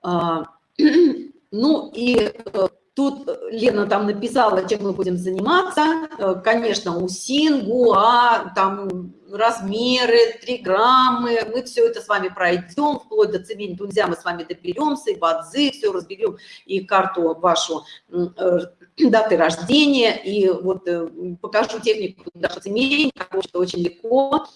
А, (clears throat) ну и э, Тут э, Лена там написала, чем мы будем заниматься. Э, конечно, УСИН, ГУА, там размеры, триграммы. Мы все это с вами пройдем, вплоть до цемень тунзя мы с вами доберемся, и бадзы, все разберем, и карту вашу э, (clears throat) даты рождения, и вот покажу технику даже цемень, потому что очень легко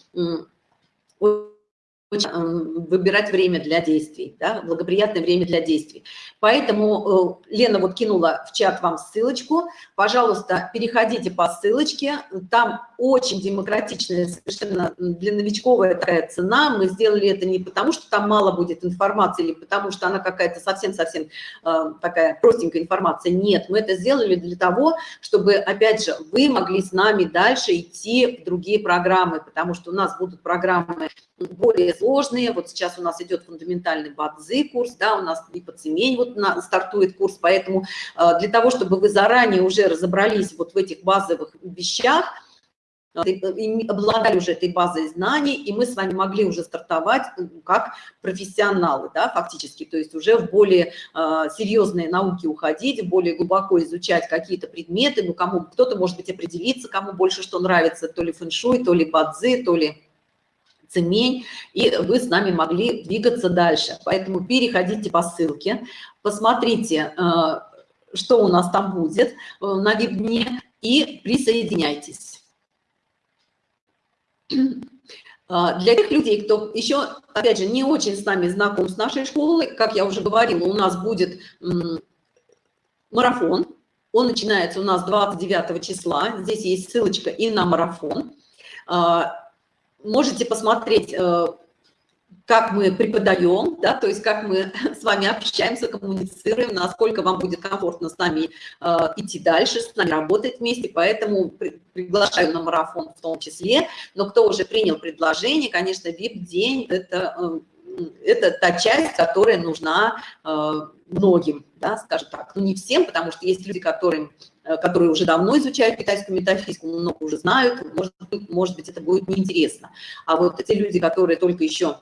выбирать время для действий, да, благоприятное время для действий. Поэтому э, Лена вот кинула в чат вам ссылочку. Пожалуйста, переходите по ссылочке. Там очень демократичная, совершенно для новичковая такая цена. Мы сделали это не потому, что там мало будет информации, или потому что она какая-то совсем-совсем э, такая простенькая информация. Нет, мы это сделали для того, чтобы, опять же, вы могли с нами дальше идти в другие программы, потому что у нас будут программы более сложные. Вот сейчас у нас идет фундаментальный бадзы курс, да, у нас и по цемень вот на, стартует курс, поэтому э, для того, чтобы вы заранее уже разобрались вот в этих базовых вещах, обладали уже этой базой знаний, и мы с вами могли уже стартовать как профессионалы, да, фактически, то есть уже в более э, серьезные науки уходить, более глубоко изучать какие-то предметы, ну, кому кто-то, может быть, определиться, кому больше что нравится, то ли фэншуй, то ли бадзы, то ли цемень, и вы с нами могли двигаться дальше. Поэтому переходите по ссылке, посмотрите, э, что у нас там будет э, на веб-дне, и присоединяйтесь. Э, для тех людей, кто еще, опять же, не очень с нами знаком с нашей школой, как я уже говорила, у нас будет марафон. Он начинается у нас 29 числа. Здесь есть ссылочка и на марафон можете посмотреть, э, как мы преподаем, да, то есть как мы (laughs) с вами общаемся, коммуницируем, насколько вам будет комфортно с нами э, идти дальше, с нами работать вместе, поэтому при, приглашаю на марафон в том числе, но кто уже принял предложение, конечно, VIP-день – это, э, это та часть, которая нужна э, многим, да, скажем так, ну не всем, потому что есть люди, которым э, которые уже давно изучают китайскую метафизику, много уже знают, может может быть это будет неинтересно. А вот те люди, которые только еще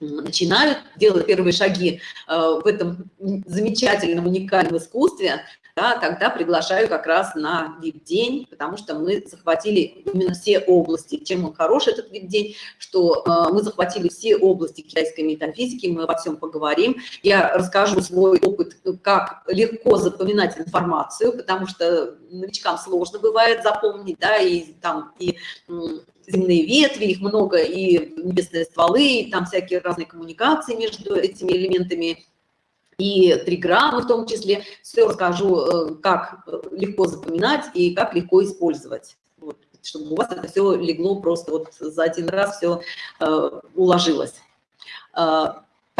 начинают делать первые шаги э, в этом замечательном, уникальном искусстве, да, тогда приглашаю как раз на VIP-день, потому что мы захватили именно все области. Чем он хорош, этот VIP-день, что э, мы захватили все области китайской метафизики, мы обо всем поговорим. Я расскажу свой опыт, как легко запоминать информацию, потому что новичкам сложно бывает запомнить, да, и там и земные ветви, их много, и небесные стволы, и там всякие разные коммуникации между этими элементами, и триграммы в том числе. Все расскажу, э, как легко запоминать и как легко использовать. Вот, чтобы у вас это все легло просто вот за один раз все э, уложилось.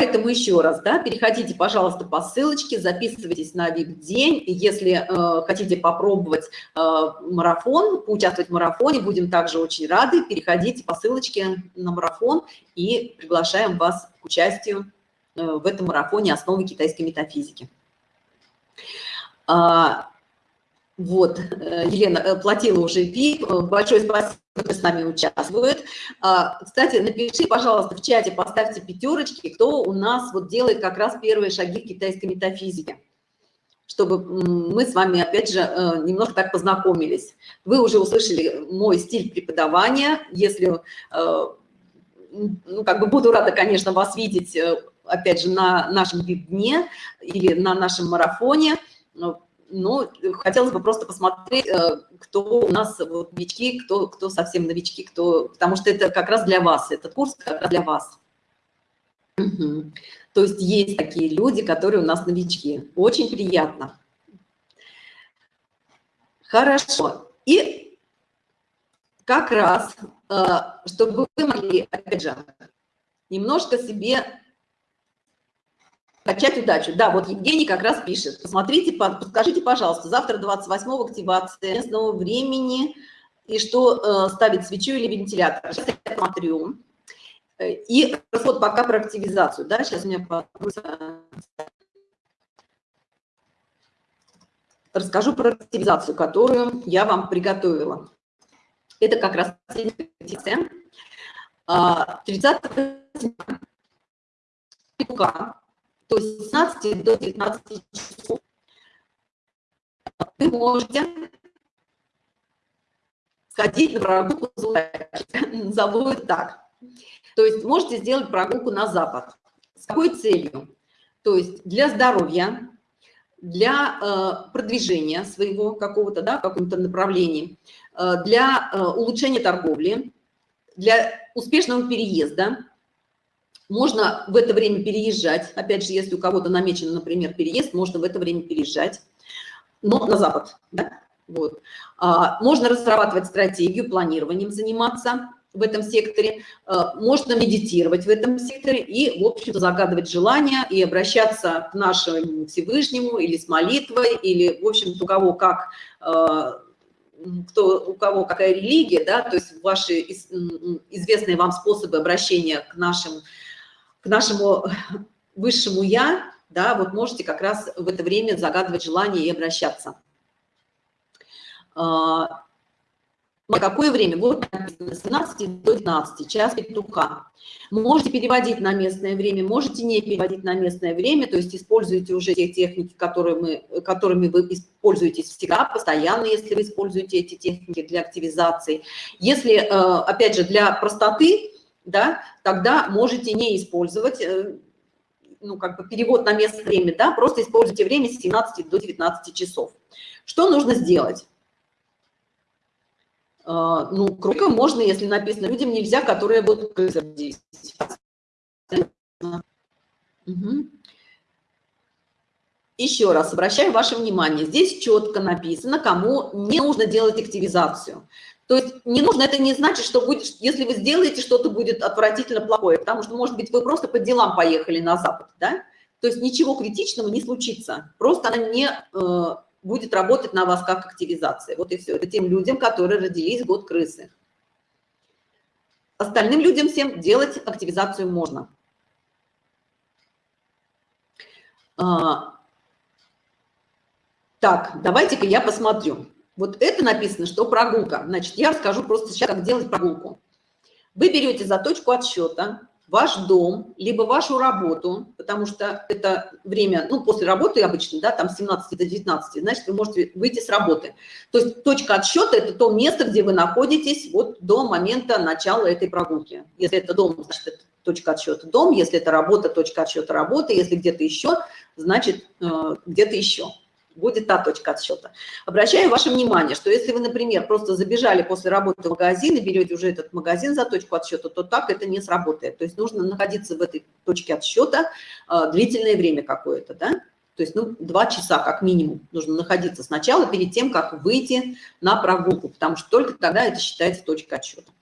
Поэтому еще раз, да, переходите, пожалуйста, по ссылочке, записывайтесь на VIP-день. Если э, хотите попробовать э, марафон, поучаствовать в марафоне, будем также очень рады. Переходите по ссылочке на марафон и приглашаем вас к участию э, в этом марафоне «Основы китайской метафизики». Вот, э, Елена э, платила уже ВИП. Э, большое спасибо, кто с нами участвует. А, кстати, напиши, пожалуйста, в чате, поставьте пятерочки, кто у нас вот делает как раз первые шаги китайской метафизике чтобы мы с вами, опять же, немножко так познакомились. Вы уже услышали мой стиль преподавания. Если, ну, как бы буду рада, конечно, вас видеть, опять же, на нашем дне или на нашем марафоне но хотелось бы просто посмотреть, э, кто у нас вот, новички, кто, кто совсем новички, кто, потому что это как раз для вас, этот курс как раз для вас. Угу. То есть есть такие люди, которые у нас новички. Очень приятно. Хорошо. И как раз, э, чтобы вы могли, опять же, немножко себе Качать удачу. Да, вот Евгений как раз пишет. Посмотрите, подскажите, пожалуйста, завтра 28 активация местного времени, и что э, ставить свечу или вентилятор. Сейчас я смотрю. И расход пока про активизацию. Да, сейчас у меня расскажу про активизацию, которую я вам приготовила. Это как раз 30 сентября то есть 16 до 19 часов вы можете сходить на прогулку назову (laughs) так. То есть можете сделать прогулку на запад. С какой целью? То есть для здоровья, для э, продвижения своего какого-то, да, каком-то направлении, э, для э, улучшения торговли, для успешного переезда, можно в это время переезжать. Опять же, если у кого-то намечен, например, переезд, можно в это время переезжать, но на запад. Да? Вот. А, можно разрабатывать стратегию, планированием заниматься в этом секторе, а, можно медитировать в этом секторе и, в общем-то, загадывать желания и обращаться к нашему Всевышнему или с молитвой, или, в общем-то, у кого как а, кто, у кого какая религия, да, то есть ваши известные вам способы обращения к нашим к нашему высшему «я», да, вот можете как раз в это время загадывать желание и обращаться. На какое время? Вот с 12 до 12, час петуха. Можете переводить на местное время, можете не переводить на местное время, то есть используйте уже те техники, которые мы, которыми вы используетесь всегда, постоянно, если вы используете эти техники для активизации. Если, э, опять же, для простоты, да, тогда можете не использовать, э, ну, как бы перевод на место время, да, просто используйте время с 17 до 19 часов. Что нужно сделать? А, ну, круто можно, если написано людям нельзя, которые будут действовать. Угу. еще раз обращаю ваше внимание, здесь четко написано, кому не нужно делать активизацию. То есть не нужно, это не значит, что будет, если вы сделаете, что-то будет отвратительно плохое, потому что, может быть, вы просто по делам поехали на Запад, да? То есть ничего критичного не случится, просто она не э, будет работать на вас как активизация. Вот и все. Это тем людям, которые родились год крысы. Остальным людям всем делать активизацию можно. А, так, давайте-ка я посмотрю. Вот это написано, что прогулка. Значит, я расскажу просто сейчас, как делать прогулку. Вы берете за точку отсчета ваш дом, либо вашу работу, потому что это время, ну, после работы обычно, да, там с 17 до 19, значит, вы можете выйти с работы. То есть точка отсчета – это то место, где вы находитесь вот до момента начала этой прогулки. Если это дом, значит, это точка отсчета дом, если это работа, точка отсчета работы, если где-то еще, значит, э, где-то еще будет та точка отсчета. Обращаю ваше внимание, что если вы, например, просто забежали после работы в магазин и берете уже этот магазин за точку отсчета, то так это не сработает. То есть нужно находиться в этой точке отсчета э, длительное время какое-то, да? То есть, ну, два часа как минимум нужно находиться сначала перед тем, как выйти на прогулку, потому что только тогда это считается точкой отсчета.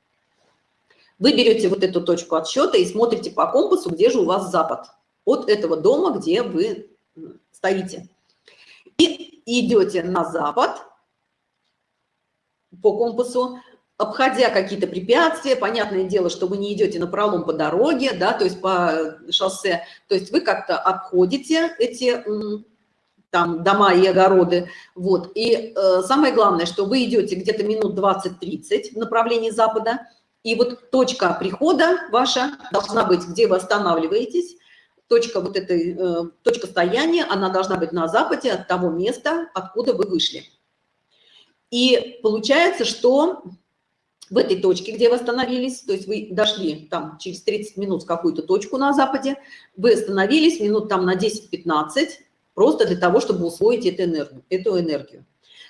Вы берете вот эту точку отсчета и смотрите по компасу, где же у вас запад от этого дома, где вы стоите. И идете на запад по компасу, обходя какие-то препятствия, понятное дело, что вы не идете на пролом по дороге, да, то есть по шоссе, то есть вы как-то обходите эти там дома и огороды, вот, и э, самое главное, что вы идете где-то минут 20-30 в направлении запада, и вот точка прихода ваша должна быть, где вы останавливаетесь, точка вот этой, э, точка стояния, она должна быть на западе от того места, откуда вы вышли. И получается, что в этой точке, где вы остановились, то есть вы дошли там через 30 минут в какую-то точку на западе, вы остановились минут там на 10-15, просто для того, чтобы усвоить эту энергию. Эту энергию.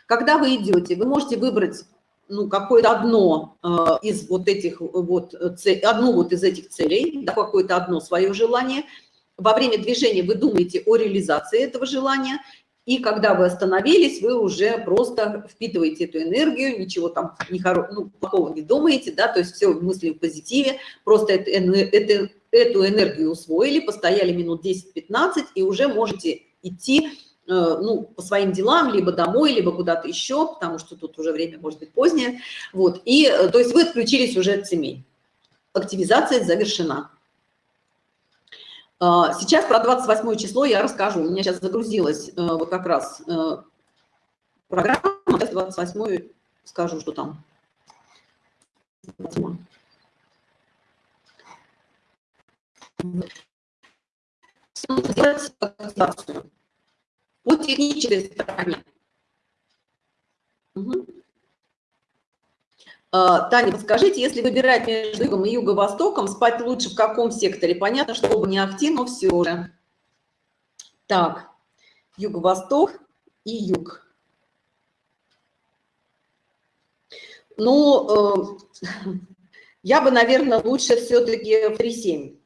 Когда вы идете, вы можете выбрать ну, какое-то одно э, из вот этих вот, цель, одну вот из этих целей, да, какое-то одно свое желание – во время движения вы думаете о реализации этого желания, и когда вы остановились, вы уже просто впитываете эту энергию, ничего там не хоро... ну, плохого не думаете, да, то есть все мысли в позитиве, просто это, это, эту энергию усвоили, постояли минут 10-15 и уже можете идти э, ну, по своим делам, либо домой, либо куда-то еще, потому что тут уже время может быть позднее. Вот, и, э, то есть вы отключились уже от семей. Активизация завершена. А, сейчас про 28 число я расскажу. У меня сейчас загрузилась э, вот как раз э, программа. Сейчас 28 скажу, что там. Сделать по технической стороне. А, Таня, подскажите, если выбирать между югом и юго-востоком, спать лучше в каком секторе? Понятно, что оба не ахти, но все же. Так, юго-восток и юг. Ну, э, (laughs) я бы, наверное, лучше все-таки в 3-7,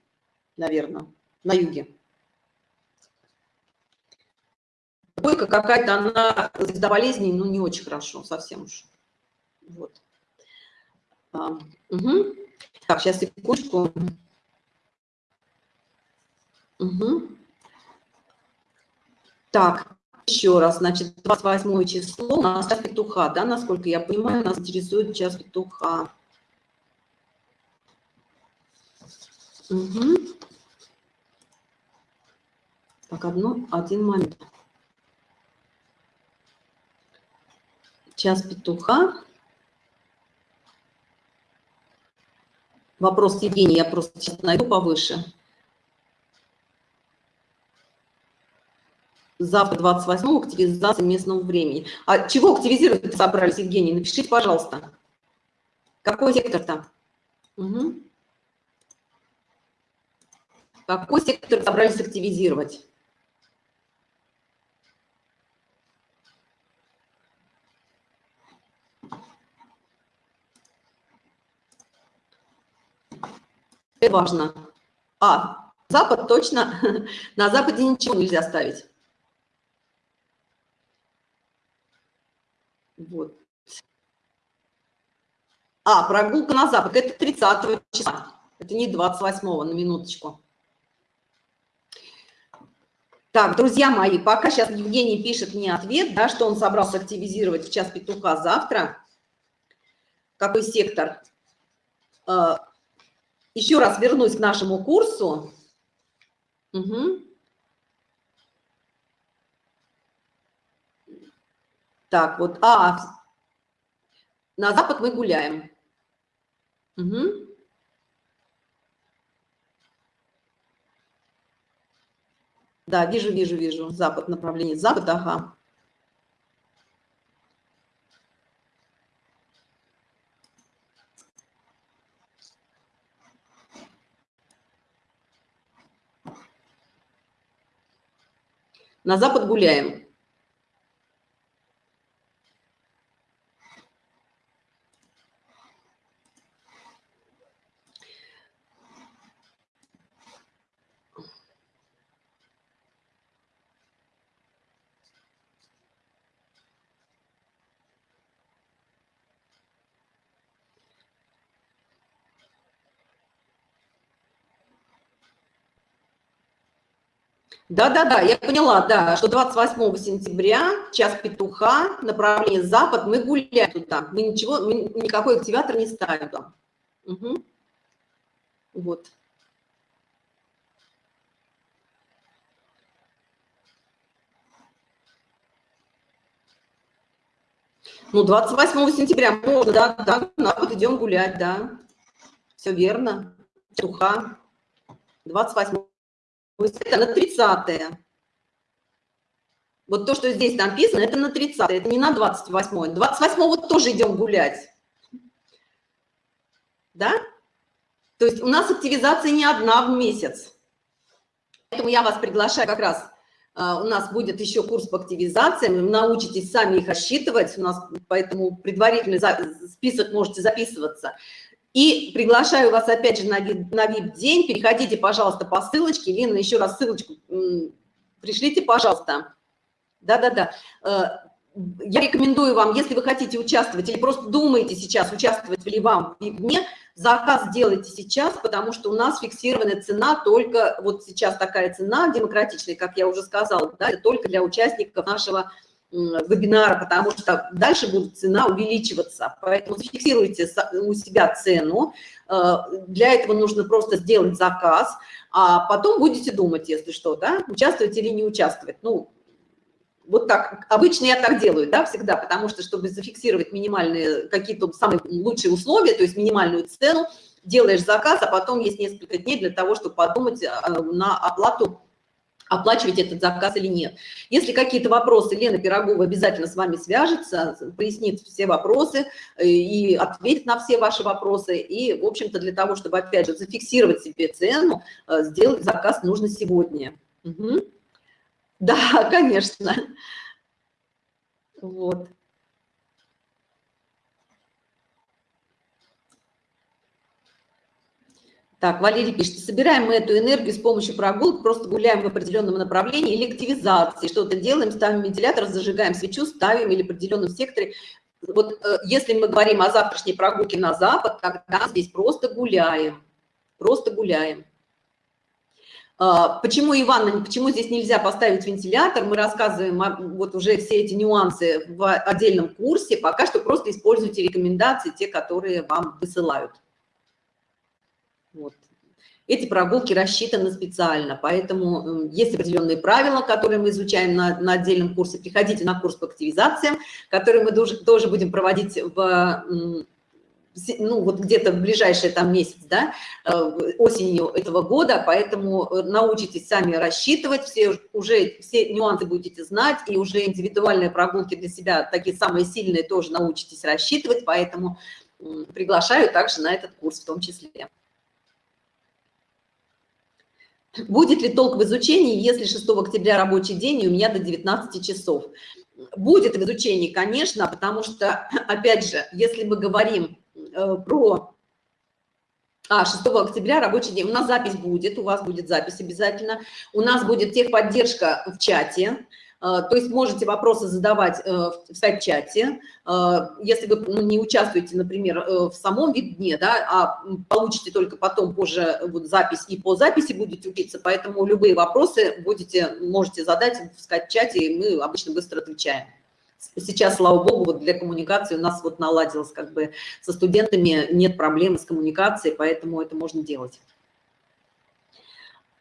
наверное, на юге. Бойка какая-то, она из-за болезней, ну, не очень хорошо, совсем уж. Вот. Угу. Так, сейчас секундочку. Угу. Так, еще раз, значит, 28 число у нас час петуха, да, насколько я понимаю, нас интересует час петуха. Угу. Так, одно, один момент. Час петуха. Вопрос Евгений, я просто сейчас найду повыше. Завтра 28 активизация местного времени. А чего активизировать собрались, Евгений? Напишите, пожалуйста. Какой сектор там? Угу. Какой сектор собрались активизировать? Это важно. А, Запад точно, (laughs) на Западе ничего нельзя ставить. Вот. А, прогулка на Запад, это 30 числа, это не 28 на минуточку. Так, друзья мои, пока сейчас Евгений пишет мне ответ, да, что он собрался активизировать в час петуха завтра, какой сектор, а, еще раз вернусь к нашему курсу. Угу. Так, вот, а, на запад мы гуляем. Угу. Да, вижу, вижу, вижу. Запад, направление. Запад, ага. На запад гуляем. Да-да-да, я поняла, да, что 28 сентября, час петуха, направление запад, мы гуляем туда, мы ничего, мы никакой активатор не ставим там. Угу. Вот. Ну, 28 сентября можно, да, да, на вот идем гулять, да. Все верно. Петуха. 28 это на 30 -е. Вот то, что здесь написано, это на 30 это не на 28 28 вот тоже идем гулять. Да? То есть у нас активизация не одна в месяц. Поэтому я вас приглашаю как раз, а, у нас будет еще курс по активизациям, вы научитесь сами их рассчитывать, у нас поэтому предварительный список можете записываться. И приглашаю вас опять же на, VIP-день. Переходите, пожалуйста, по ссылочке. Лена, еще раз ссылочку пришлите, пожалуйста. Да-да-да. Э, я рекомендую вам, если вы хотите участвовать или просто думаете сейчас, участвовать ли вам в дне, заказ делайте сейчас, потому что у нас фиксированная цена только, вот сейчас такая цена демократичная, как я уже сказала, да, только для участников нашего вебинара, потому что дальше будет цена увеличиваться. Поэтому зафиксируйте у себя цену. Э, для этого нужно просто сделать заказ, а потом будете думать, если что, да, участвовать или не участвовать. Ну, вот так, обычно я так делаю, да, всегда, потому что, чтобы зафиксировать минимальные, какие-то самые лучшие условия, то есть минимальную цену, делаешь заказ, а потом есть несколько дней для того, чтобы подумать э, на оплату оплачивать этот заказ или нет. Если какие-то вопросы, Лена Пирогова обязательно с вами свяжется, пояснит все вопросы э, и ответит на все ваши вопросы. И, в общем-то, для того, чтобы, опять же, зафиксировать себе цену, э, сделать заказ нужно сегодня. Угу. Да, (laughs) конечно. Вот. Так, Валерий пишет, собираем мы эту энергию с помощью прогулок, просто гуляем в определенном направлении или активизации, что-то делаем, ставим вентилятор, зажигаем свечу, ставим или в определенном секторе. Вот э, если мы говорим о завтрашней прогулке на запад, тогда здесь просто гуляем, просто гуляем. А, почему, Иван, почему здесь нельзя поставить вентилятор? Мы рассказываем вот уже все эти нюансы в отдельном курсе. Пока что просто используйте рекомендации, те, которые вам высылают. Эти прогулки рассчитаны специально, поэтому есть определенные правила, которые мы изучаем на, на отдельном курсе. Приходите на курс по активизациям, который мы тоже, тоже будем проводить в ну, вот где-то в ближайший там месяц, да, э, осенью этого года, поэтому научитесь сами рассчитывать, все уже все нюансы будете знать, и уже индивидуальные прогулки для себя, такие самые сильные, тоже научитесь рассчитывать, поэтому приглашаю также на этот курс в том числе. Будет ли толк в изучении, если 6 октября рабочий день и у меня до 19 часов? Будет в изучении, конечно, потому что, (clears throat) опять же, если мы говорим э, про... А, 6 октября рабочий день. У нас запись будет, у вас будет запись обязательно. У нас будет техподдержка в чате. То есть можете вопросы задавать в скайп-чате. Если вы ну, не участвуете, например, в самом веб-дне, да, а получите только потом позже вот запись и по записи будете учиться, поэтому любые вопросы будете, можете задать в скайп-чате, и мы обычно быстро отвечаем сейчас, слава богу, вот для коммуникации у нас вот наладилось, как бы со студентами нет проблем с коммуникацией, поэтому это можно делать.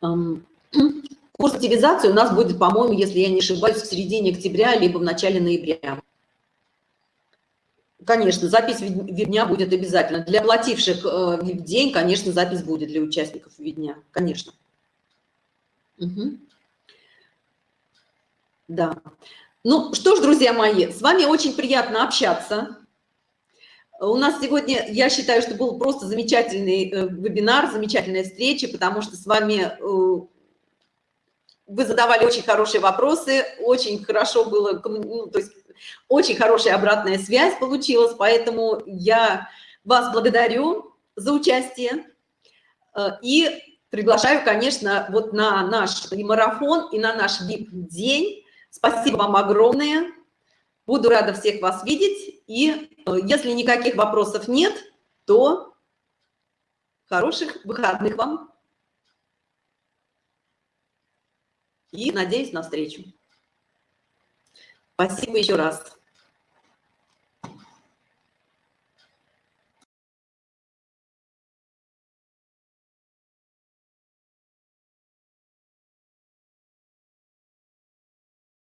(clears throat) Курс активизации у нас будет, по-моему, если я не ошибаюсь, в середине октября, либо в начале ноября. Конечно, запись дня будет обязательно. Для плативших э, день, конечно, запись будет для участников дня, конечно. Угу. Да. Ну что ж, друзья мои, с вами очень приятно общаться. У нас сегодня, я считаю, что был просто замечательный э, вебинар, замечательная встреча, потому что с вами э, вы задавали очень хорошие вопросы, очень хорошо было, ну, то есть очень хорошая обратная связь получилась, поэтому я вас благодарю за участие э, и приглашаю, конечно, вот на наш и марафон, и на наш VIP-день Спасибо вам огромное. Буду рада всех вас видеть. И э, если никаких вопросов нет, то хороших выходных вам. И надеюсь на встречу. Спасибо еще раз.